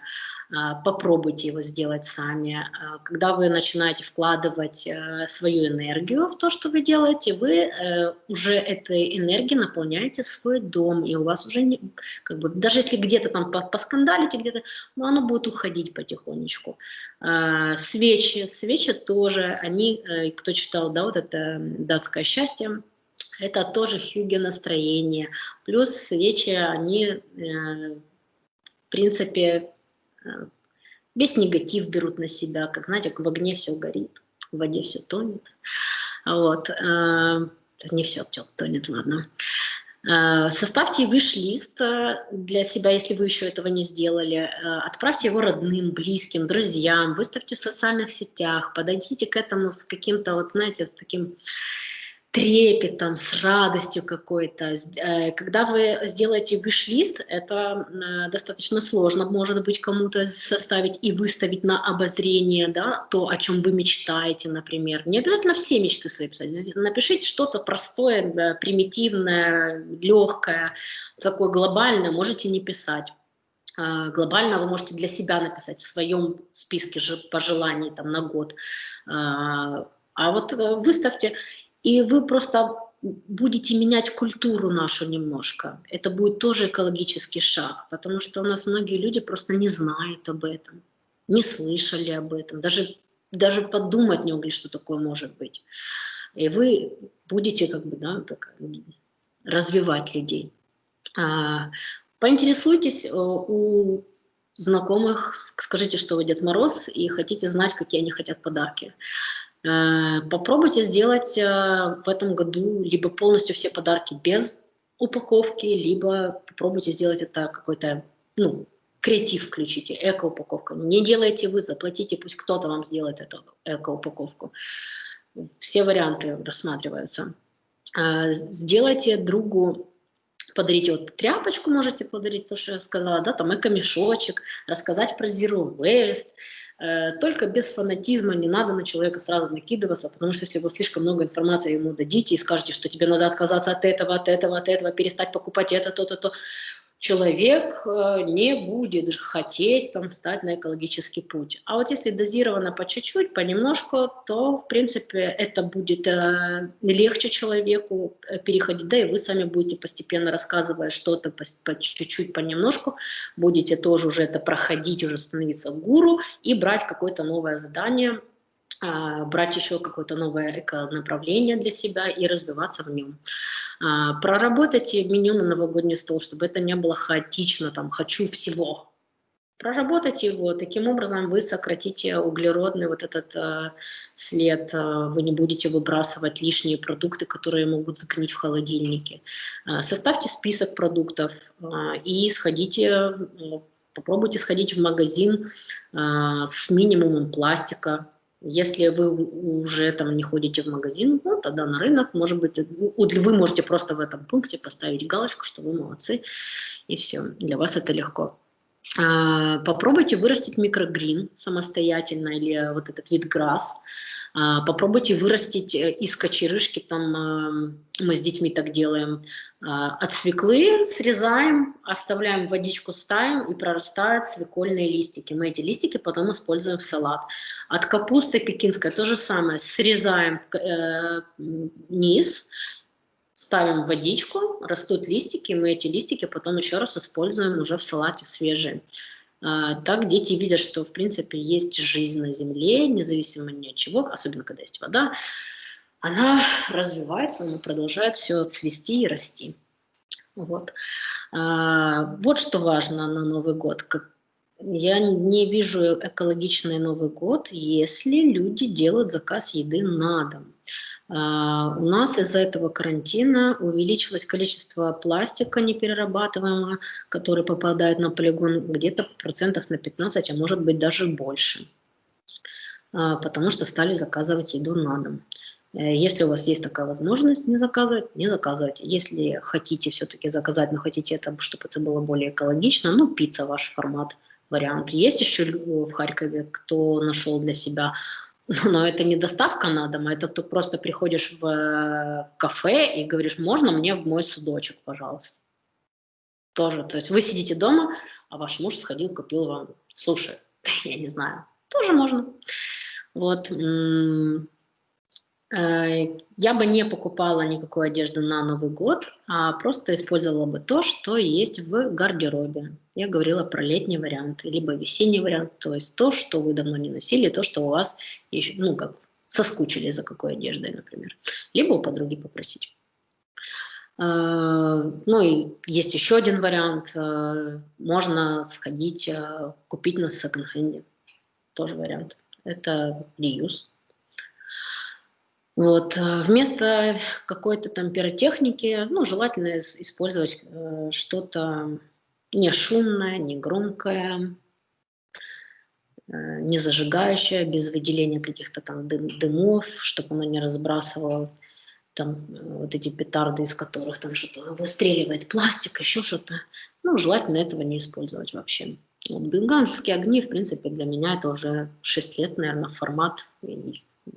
А, попробуйте его сделать сами. А, когда вы начинаете вкладывать э, свою энергию в то, что вы делаете, вы э, уже этой энергией наполняете свой дом, и у вас уже, не, как бы, даже если где-то там поскандалите, где-то, ну, оно будет уходить потихонечку. А, свечи, свечи тоже, они, э, кто читал, да, вот это «Датское счастье», это тоже хюге настроение. Плюс свечи, они, в принципе, весь негатив берут на себя, как, знаете, в огне все горит, в воде все тонет. Вот. Э, не все тонет, ладно. Э, составьте виш-лист э, для себя, если вы еще этого не сделали. Отправьте его родным, близким, друзьям, выставьте в социальных сетях, подойдите к этому с каким-то, вот знаете, с таким трепетом, с радостью какой-то. Э, когда вы сделаете виш-лист, это э, достаточно сложно, может быть, кому-то составить и выставить на обозрение да, то, о чем вы мечтаете, например. Не обязательно все мечты свои писать. Напишите что-то простое, примитивное, легкое, такое глобальное, можете не писать э, глобально вы можете для себя написать в своем списке пожеланий там, на год. А вот выставьте и вы просто будете менять культуру нашу немножко. Это будет тоже экологический шаг, потому что у нас многие люди просто не знают об этом, не слышали об этом, даже, даже подумать не могли, что такое может быть. И вы будете как бы, да, так, развивать людей. А, поинтересуйтесь э, у знакомых, скажите, что вы Дед Мороз, и хотите знать, какие они хотят подарки. Э, попробуйте сделать э, в этом году либо полностью все подарки без упаковки, либо попробуйте сделать это какой-то, ну, креатив включите, эко-упаковка. Не делайте вы, заплатите, пусть кто-то вам сделает эту эко-упаковку. Все варианты рассматриваются. Э, сделайте другу подарите вот тряпочку можете подарить, то, что я сказала, да, там эко-мешочек, рассказать про Zero Waste, Э, только без фанатизма не надо на человека сразу накидываться, потому что если вы слишком много информации ему дадите и скажете, что тебе надо отказаться от этого, от этого, от этого, перестать покупать это, то-то, то, человек э, не будет хотеть там встать на экологический путь. А вот если дозировано по чуть-чуть, понемножку, то, в принципе, это будет э, легче человеку э, переходить, да, и вы сами будете постепенно рассказывая что-то по, чуть-чуть, понемножку, будете тоже уже это проходить, уже становиться гуру и брать какое-то новое задание, брать еще какое-то новое направление для себя и развиваться в нем. А, проработайте меню на новогодний стол, чтобы это не было хаотично, там, хочу всего. Проработайте его, таким образом вы сократите углеродный вот этот э, след, вы не будете выбрасывать лишние продукты, которые могут загнить в холодильнике. Э, составьте список продуктов э, и сходите, попробуйте сходить в магазин э, с минимумом пластика, если вы уже там не ходите в магазин, ну, тогда на рынок, может быть, вы можете просто в этом пункте поставить галочку, что вы молодцы, и все, для вас это легко. А, попробуйте вырастить микрогрин самостоятельно или вот этот вид грасс. А, попробуйте вырастить э, из кочерышки, там а, мы с детьми так делаем, от свеклы срезаем, оставляем водичку, ставим и прорастают свекольные листики. Мы эти листики потом используем в салат. От капусты пекинской то же самое, срезаем э, низ ставим водичку, растут листики, мы эти листики потом еще раз используем уже в салате свежие. А, так дети видят, что в принципе есть жизнь на земле, независимо ни от чего, особенно когда есть вода, она развивается, она продолжает все цвести и расти. Вот. А, вот что важно на Новый год. Я не вижу экологичный Новый год, если люди делают заказ еды на дом. А, у нас из-за этого карантина увеличилось количество пластика неперерабатываемого, который попадает на полигон где-то процентов на 15, а может быть даже больше, а, потому что стали заказывать еду на дом. Э, если у вас есть такая возможность не заказывать, не заказывайте. Если хотите все-таки заказать, но хотите, это, чтобы это было более экологично, ну, пицца ваш формат, вариант. Есть еще в Харькове, кто нашел для себя *laughs* но это не доставка на дом, а это ты просто приходишь в э, кафе и говоришь, можно мне в мой судочек, пожалуйста. Тоже, то есть вы сидите дома, а ваш муж сходил, купил вам суши, *laughs* я не знаю, тоже можно. Вот. Э, я бы не покупала никакую одежду на Новый год, а просто использовала бы то, что есть в гардеробе. Я говорила про летний вариант, либо весенний вариант, то есть то, что вы давно не носили, то, что у вас еще, ну, как соскучили за какой одеждой, например. Либо у подруги попросить. Э, ну и есть еще один вариант. Э, можно сходить, купить на секонд-хенде. Тоже вариант. Это реюз. Вот. Э, вместо какой-то там пиротехники, ну, желательно использовать э, что-то не шумное, не громкое, э, не зажигающее, без выделения каких-то там дым, дымов, чтобы оно не разбрасывало там э, вот эти петарды, из которых там что-то выстреливает пластик, еще что-то. Ну, желательно этого не использовать вообще. Вот, бенгальские огни, в принципе, для меня это уже 6 лет, наверное, формат,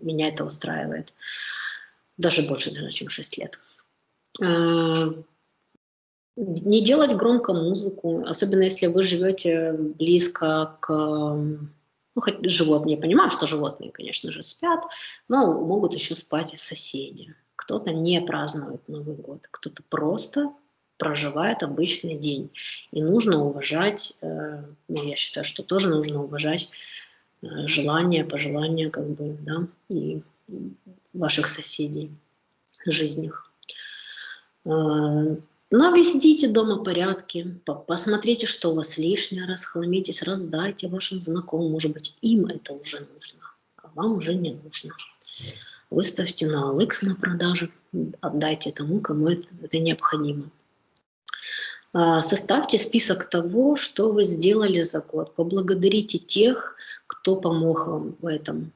меня это устраивает. Даже больше, наверное, чем 6 лет. Э, не делать громко музыку, особенно если вы живете близко к... Ну, хоть животные, понимаю, что животные, конечно же, спят, но могут еще спать и соседи. Кто-то не празднует Новый год, кто-то просто проживает обычный день. И нужно уважать, э, ну, я считаю, что тоже нужно уважать желания, пожелания, как бы, да, и ваших соседей, жизнях. Э, наведите дома порядки, посмотрите, что у вас лишнее, расхламитесь, раздайте вашим знакомым, может быть, им это уже нужно, а вам уже не нужно. Выставьте на OLX на продажу, отдайте тому, кому это, это необходимо. Э, составьте список того, что вы сделали за год. Поблагодарите тех, кто помог вам в этом.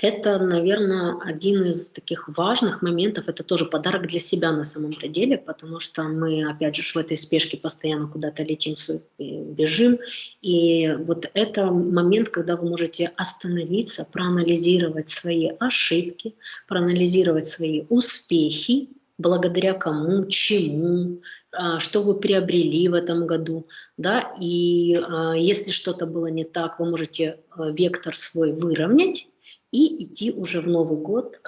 Это, наверное, один из таких важных моментов. Это тоже подарок для себя на самом-то деле, потому что мы, опять же, в этой спешке постоянно куда-то летим, бежим. И вот это момент, когда вы можете остановиться, проанализировать свои ошибки, проанализировать свои успехи, благодаря кому, чему, а, что вы приобрели в этом году, да, и а, если что-то было не так, вы можете а, вектор свой выровнять и идти уже в Новый год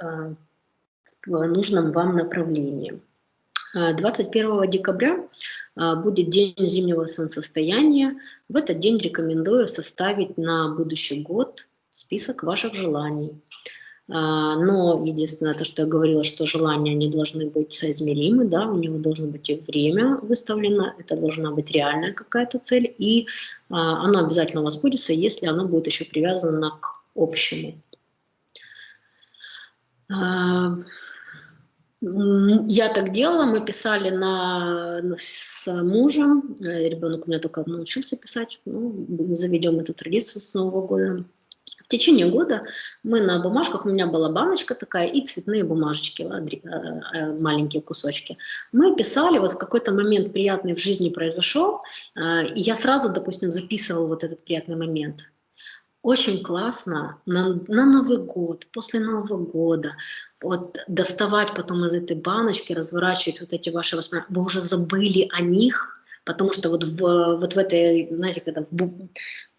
в нужном вам направлении. 21 декабря будет день зимнего солнцестояния. В этот день рекомендую составить на будущий год список ваших желаний. А, но единственное, то, что я говорила, что желания не должны быть соизмеримы, да, у него должно быть и время выставлено, это должна быть реальная какая-то цель, и а, оно обязательно у вас будет, если оно будет еще привязано к общему. А, я так делала, мы писали на, с мужем, э, ребенок у меня только научился писать, ну, заведем эту традицию с Нового года. В течение года мы на бумажках, у меня была баночка такая и цветные бумажечки, э, э, маленькие кусочки. Мы писали, вот в какой-то момент приятный в жизни произошел, э, и я сразу, допустим, записывала вот этот приятный момент. Очень классно на, на Новый год, после Нового года, вот доставать потом из этой баночки, разворачивать вот эти ваши воспоминания. Вы уже забыли о них, потому что вот в, вот в этой, знаете, когда в,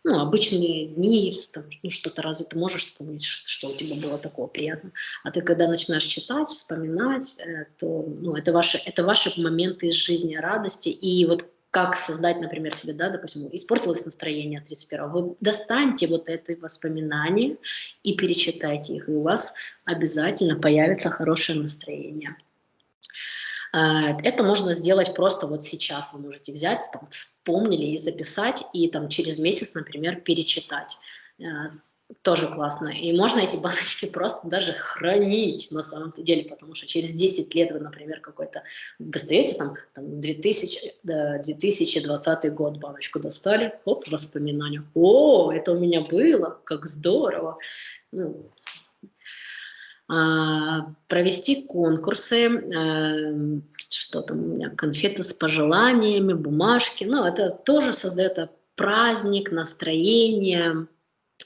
ну, обычные дни, там, ну, что-то разве ты можешь вспомнить, что, у тебя было такого приятного. А ты когда начинаешь читать, вспоминать, э, то ну, это, ваши, это ваши моменты из жизни радости. И вот как создать, например, себе, да, допустим, испортилось настроение 31 вы достаньте вот это воспоминания и перечитайте их, и у вас обязательно появится хорошее настроение. Э, это можно сделать просто вот сейчас. Вы можете взять, там, вспомнили и записать, и там через месяц, например, перечитать. Э, тоже классно. И можно эти *laughs* баночки просто даже хранить на самом деле, потому что через 10 лет вы, например, какой-то достаете там, там 2000, да, 2020 год баночку достали, оп, воспоминания. О, это у меня было, как здорово. Ну, а, провести конкурсы, э, что там у меня, конфеты с пожеланиями, бумажки, ну, это тоже создает праздник, настроение,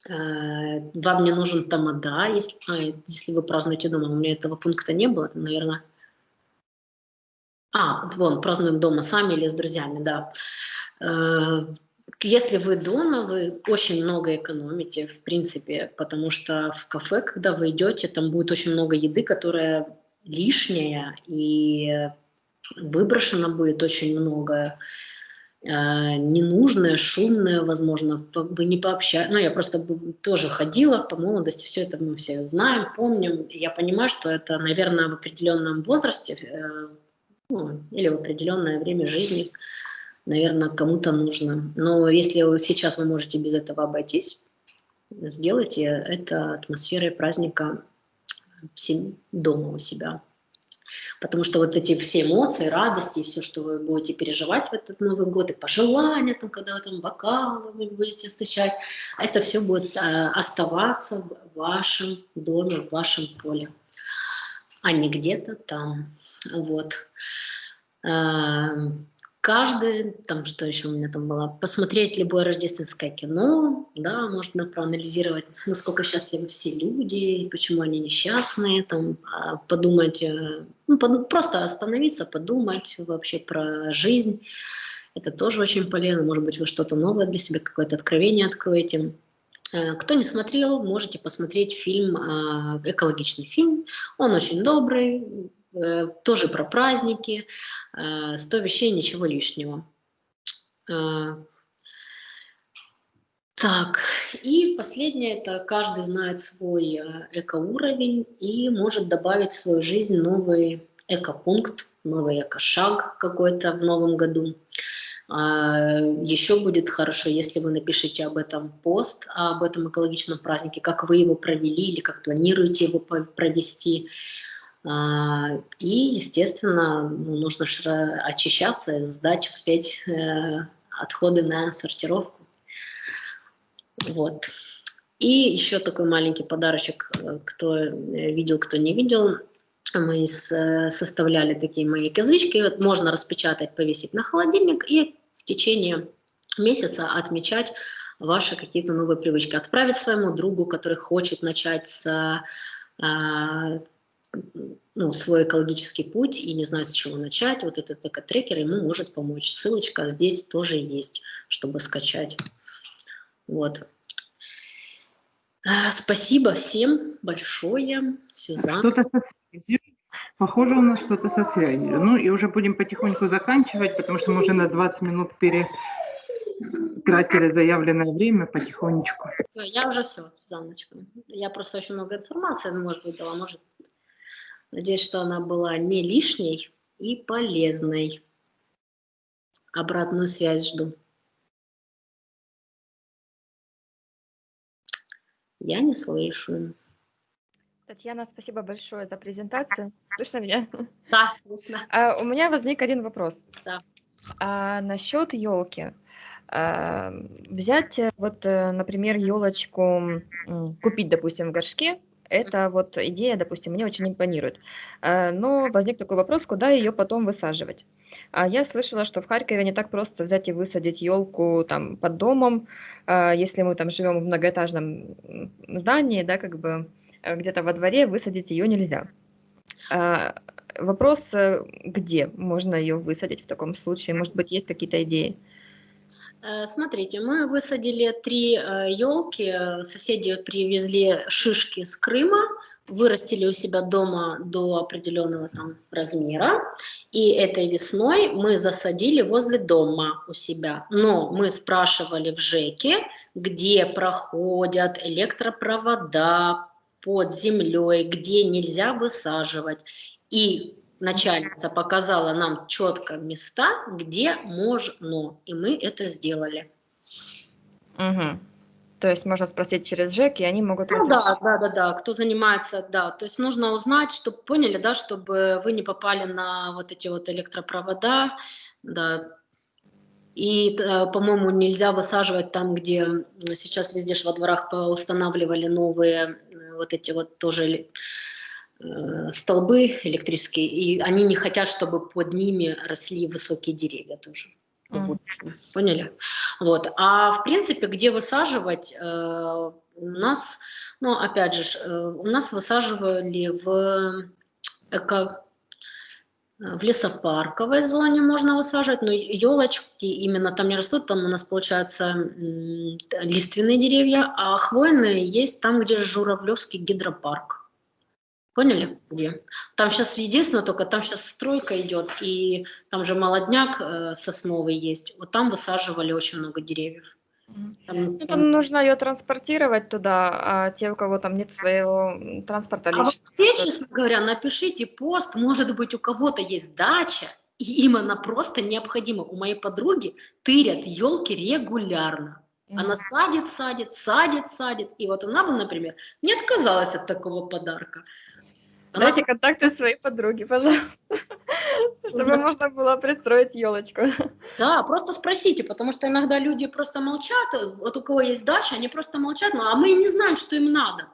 э, вам не нужен тамада, если, а, если вы празднуете дома, у меня этого пункта не было, это, наверное, А, вон, празднуем дома сами или с друзьями, да. Если вы дома, вы очень много экономите, в принципе, потому что в кафе, когда вы идете, там будет очень много еды, которая лишняя, и выброшено будет очень много э, ненужное, шумное, возможно, вы не пообщаетесь. Ну, я просто тоже ходила по молодости, все это мы все знаем, помним. Я понимаю, что это, наверное, в определенном возрасте э, ну, или в определенное время жизни наверное, кому-то нужно. Но если сейчас вы можете без этого обойтись, сделайте это атмосферой праздника дома у себя. Потому что вот эти все эмоции, радости, все, что вы будете переживать в этот Новый год, и пожелания, там, когда вы там бокалы вы будете встречать, это все будет а, оставаться в вашем доме, в вашем поле, а не где-то там. Вот. Каждый, там что еще у меня там было, посмотреть любое рождественское кино, да, можно проанализировать, насколько счастливы все люди, почему они несчастные, там, а, подумать, э, ну, под, просто остановиться, подумать вообще про жизнь. Это тоже очень полезно, может быть, вы что-то новое для себя, какое-то откровение откроете. Э, кто не смотрел, можете посмотреть фильм, а, экологичный фильм. Он очень добрый, тоже про праздники, 100 э, вещей, ничего лишнего. Э, так, и последнее, это каждый знает свой экоуровень и может добавить в свою жизнь новый экопункт, новый экошаг какой-то в новом году. Еще будет хорошо, если вы напишите об этом пост, об этом экологичном празднике, как вы его провели или как планируете его провести. А, и, естественно, ну, нужно очищаться, сдать, успеть э, отходы на сортировку. Вот. И еще такой маленький подарочек, э, кто э, видел, кто не видел. Мы составляли такие мои козлички. Вот можно распечатать, повесить на холодильник и в течение месяца отмечать ваши какие-то новые привычки. Отправить своему другу, который хочет начать с а, ну, свой экологический путь и не знает, с чего начать, вот этот эко-трекер ему может помочь. Ссылочка здесь тоже есть, чтобы скачать. Вот. А, спасибо всем большое, Сюзанна. Что-то со связью. Похоже у нас что-то со связью. Ну и уже будем потихоньку заканчивать, потому что мы уже на 20 минут перетратили заявленное время потихонечку. Я уже все, Сюзанночка. Я просто очень много информации, может быть, дала, может Надеюсь, что она была не лишней и полезной. Обратную связь жду. Я не слышу. Татьяна, спасибо большое за презентацию. Слышно меня? Да, слышно. А, у меня возник один вопрос. Да. А, насчет елки. А, взять, э, вот, э, например, елочку, купить, допустим, в горшке, эта вот идея, допустим, мне очень импонирует. Э, но возник такой вопрос, куда ее потом высаживать. А я слышала, что в Харькове не так просто взять и высадить елку там под домом, э, если мы там живем в многоэтажном здании, да, как бы э, где-то во дворе высадить ее нельзя. А, вопрос, где можно ее высадить в таком случае? Может быть, есть какие-то идеи? Э, смотрите, мы высадили три елки, э, соседи привезли шишки с Крыма, вырастили у себя дома до определенного там размера, и этой весной мы засадили возле дома у себя. Но мы спрашивали в ЖЭКе, где проходят электропровода под землей, где нельзя высаживать. И начальница показала нам четко места, где можно, и мы это сделали. Угу. То есть можно спросить через ЖЭК, и они могут... Ну, да, да, да, да, кто занимается, да. То есть нужно узнать, чтобы поняли, да, чтобы вы не попали на вот эти вот электропровода, да. И, э, по-моему, нельзя высаживать там, где сейчас везде во дворах устанавливали новые э, вот эти вот тоже столбы электрические, и они не хотят, чтобы под ними росли высокие деревья тоже. Mm. Поняли? Вот. А в принципе, где высаживать, э, у нас, ну, опять же, э, у нас высаживали в эко В лесопарковой зоне можно высаживать, но елочки именно там не растут, там у нас получаются лиственные деревья, а хвойные есть там, где Журавлевский гидропарк. Поняли? Где? Там сейчас единственное только, там сейчас стройка идет, и там же молодняк э, сосновый есть. Вот там высаживали очень много деревьев. Там, ну, там нужно ее транспортировать туда, а те, у кого там нет своего транспорта личного. А вообще, честно говоря, напишите пост, может быть, у кого-то есть дача, и им она просто необходима. У моей подруги тырят елки регулярно. Она садит, садит, садит, садит. И вот она бы, например, не отказалась от такого подарка. Дайте контакты своей подруги, пожалуйста, *laughs* чтобы можно было пристроить елочку. Да, просто спросите, потому что иногда люди просто молчат, вот у кого есть дача, они просто молчат, ну, а мы не знаем, что им надо.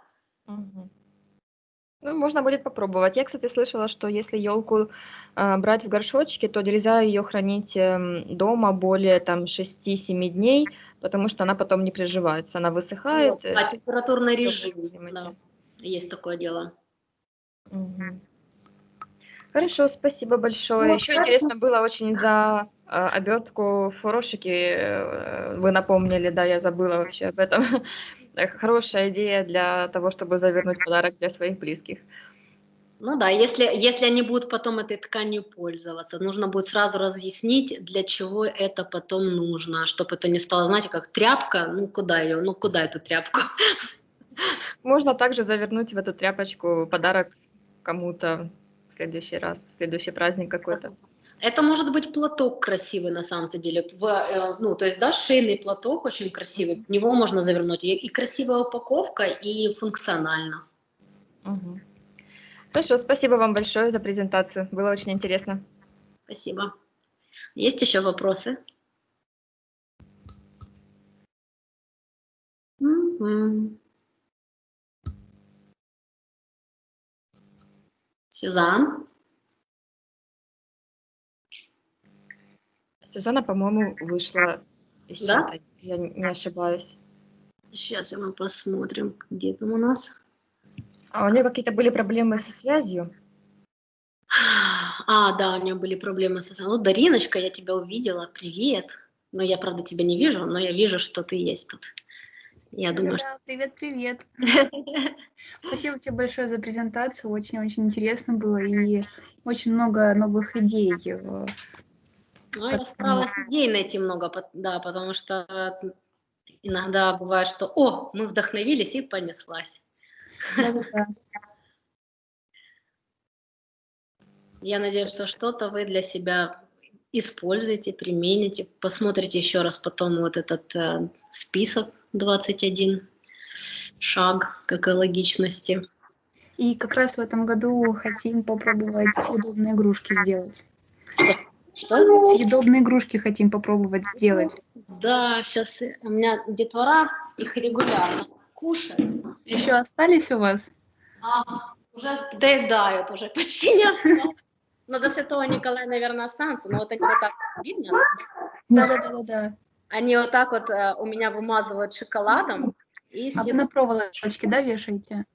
Ну, можно будет попробовать. Я, кстати, слышала, что если елку э, брать в горшочке, то нельзя ее хранить э, дома более там 6-7 дней, потому что она потом не приживается, она высыхает. Вот, а температурный режим, да, есть такое дело. Хорошо, спасибо большое. Ну, Еще интересно было очень за э, обертку фурошики. Э, вы напомнили, да, я забыла вообще об этом. Хорошая идея для того, чтобы завернуть подарок для своих близких. Ну да, если, если они будут потом этой тканью пользоваться, нужно будет сразу разъяснить, для чего это потом нужно, чтобы это не стало, знаете, как тряпка, ну куда ее, ну куда эту тряпку? Можно также завернуть в эту тряпочку подарок кому-то в следующий раз, в следующий праздник какой-то. Это может быть платок красивый на самом-то деле. В, э, ну, то есть, да, шейный платок очень красивый. В него можно завернуть. И, и красивая упаковка, и функционально. Угу. Хорошо, спасибо вам большое за презентацию. Было очень интересно. Спасибо. Есть еще вопросы? Mm-hmm. Сюзан? Сюзанна, по-моему, вышла из да? чата, если я не ошибаюсь. Сейчас мы посмотрим, где там у нас. А у нее какие-то были проблемы со связью? А, да, у нее были проблемы со связью. Ну, Дариночка, я тебя увидела, привет. Но я, правда, тебя не вижу, но я вижу, что ты есть тут. Я думаю, да, привет, привет. *laughs* Спасибо тебе большое за презентацию, очень-очень интересно было и очень много новых идей. Ну, я старалась идей найти много, да, потому что иногда бывает, что, о, мы вдохновились и понеслась. *laughs* Я надеюсь, что что-то вы для себя используете, примените, посмотрите еще раз потом вот этот э, список 21 шаг к экологичности. И как раз в этом году хотим попробовать съедобные игрушки сделать. Что? Что? Съедобные игрушки хотим попробовать сделать. Да, сейчас у меня детвора их регулярно кушает. Еще остались у вас? А, уже доедают, уже почти не осталось. Но до Святого Николая, наверное, останутся, но вот они вот так видно. Да-да-да. Они вот так вот э, у меня вымазывают шоколадом. И а вы на проволочке, да, вешаете?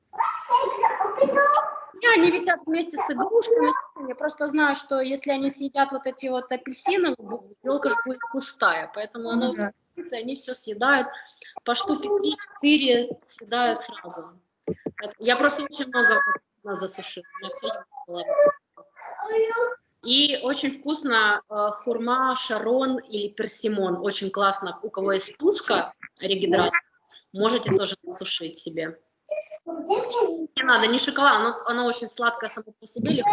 Не, они висят вместе с игрушками. Я просто знаю, что если они съедят вот эти вот апельсины, елка же будет пустая. Поэтому она да. они все съедают. По штуке 3-4 съедают сразу. Я просто очень много засушила. У меня все было. И очень вкусно э, хурма, шарон или персимон. Очень классно. У кого есть тушка регидрат, можете тоже сушить себе. Не надо, не шоколад, оно, оно очень сладкое само по себе, легко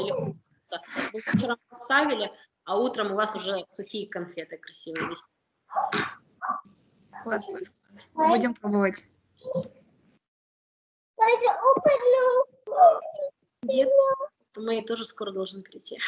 или вкусно. Вы вчера поставили, а утром у вас уже сухие конфеты красивые есть. Будем пробовать. Где? Мои тоже скоро должны прийти.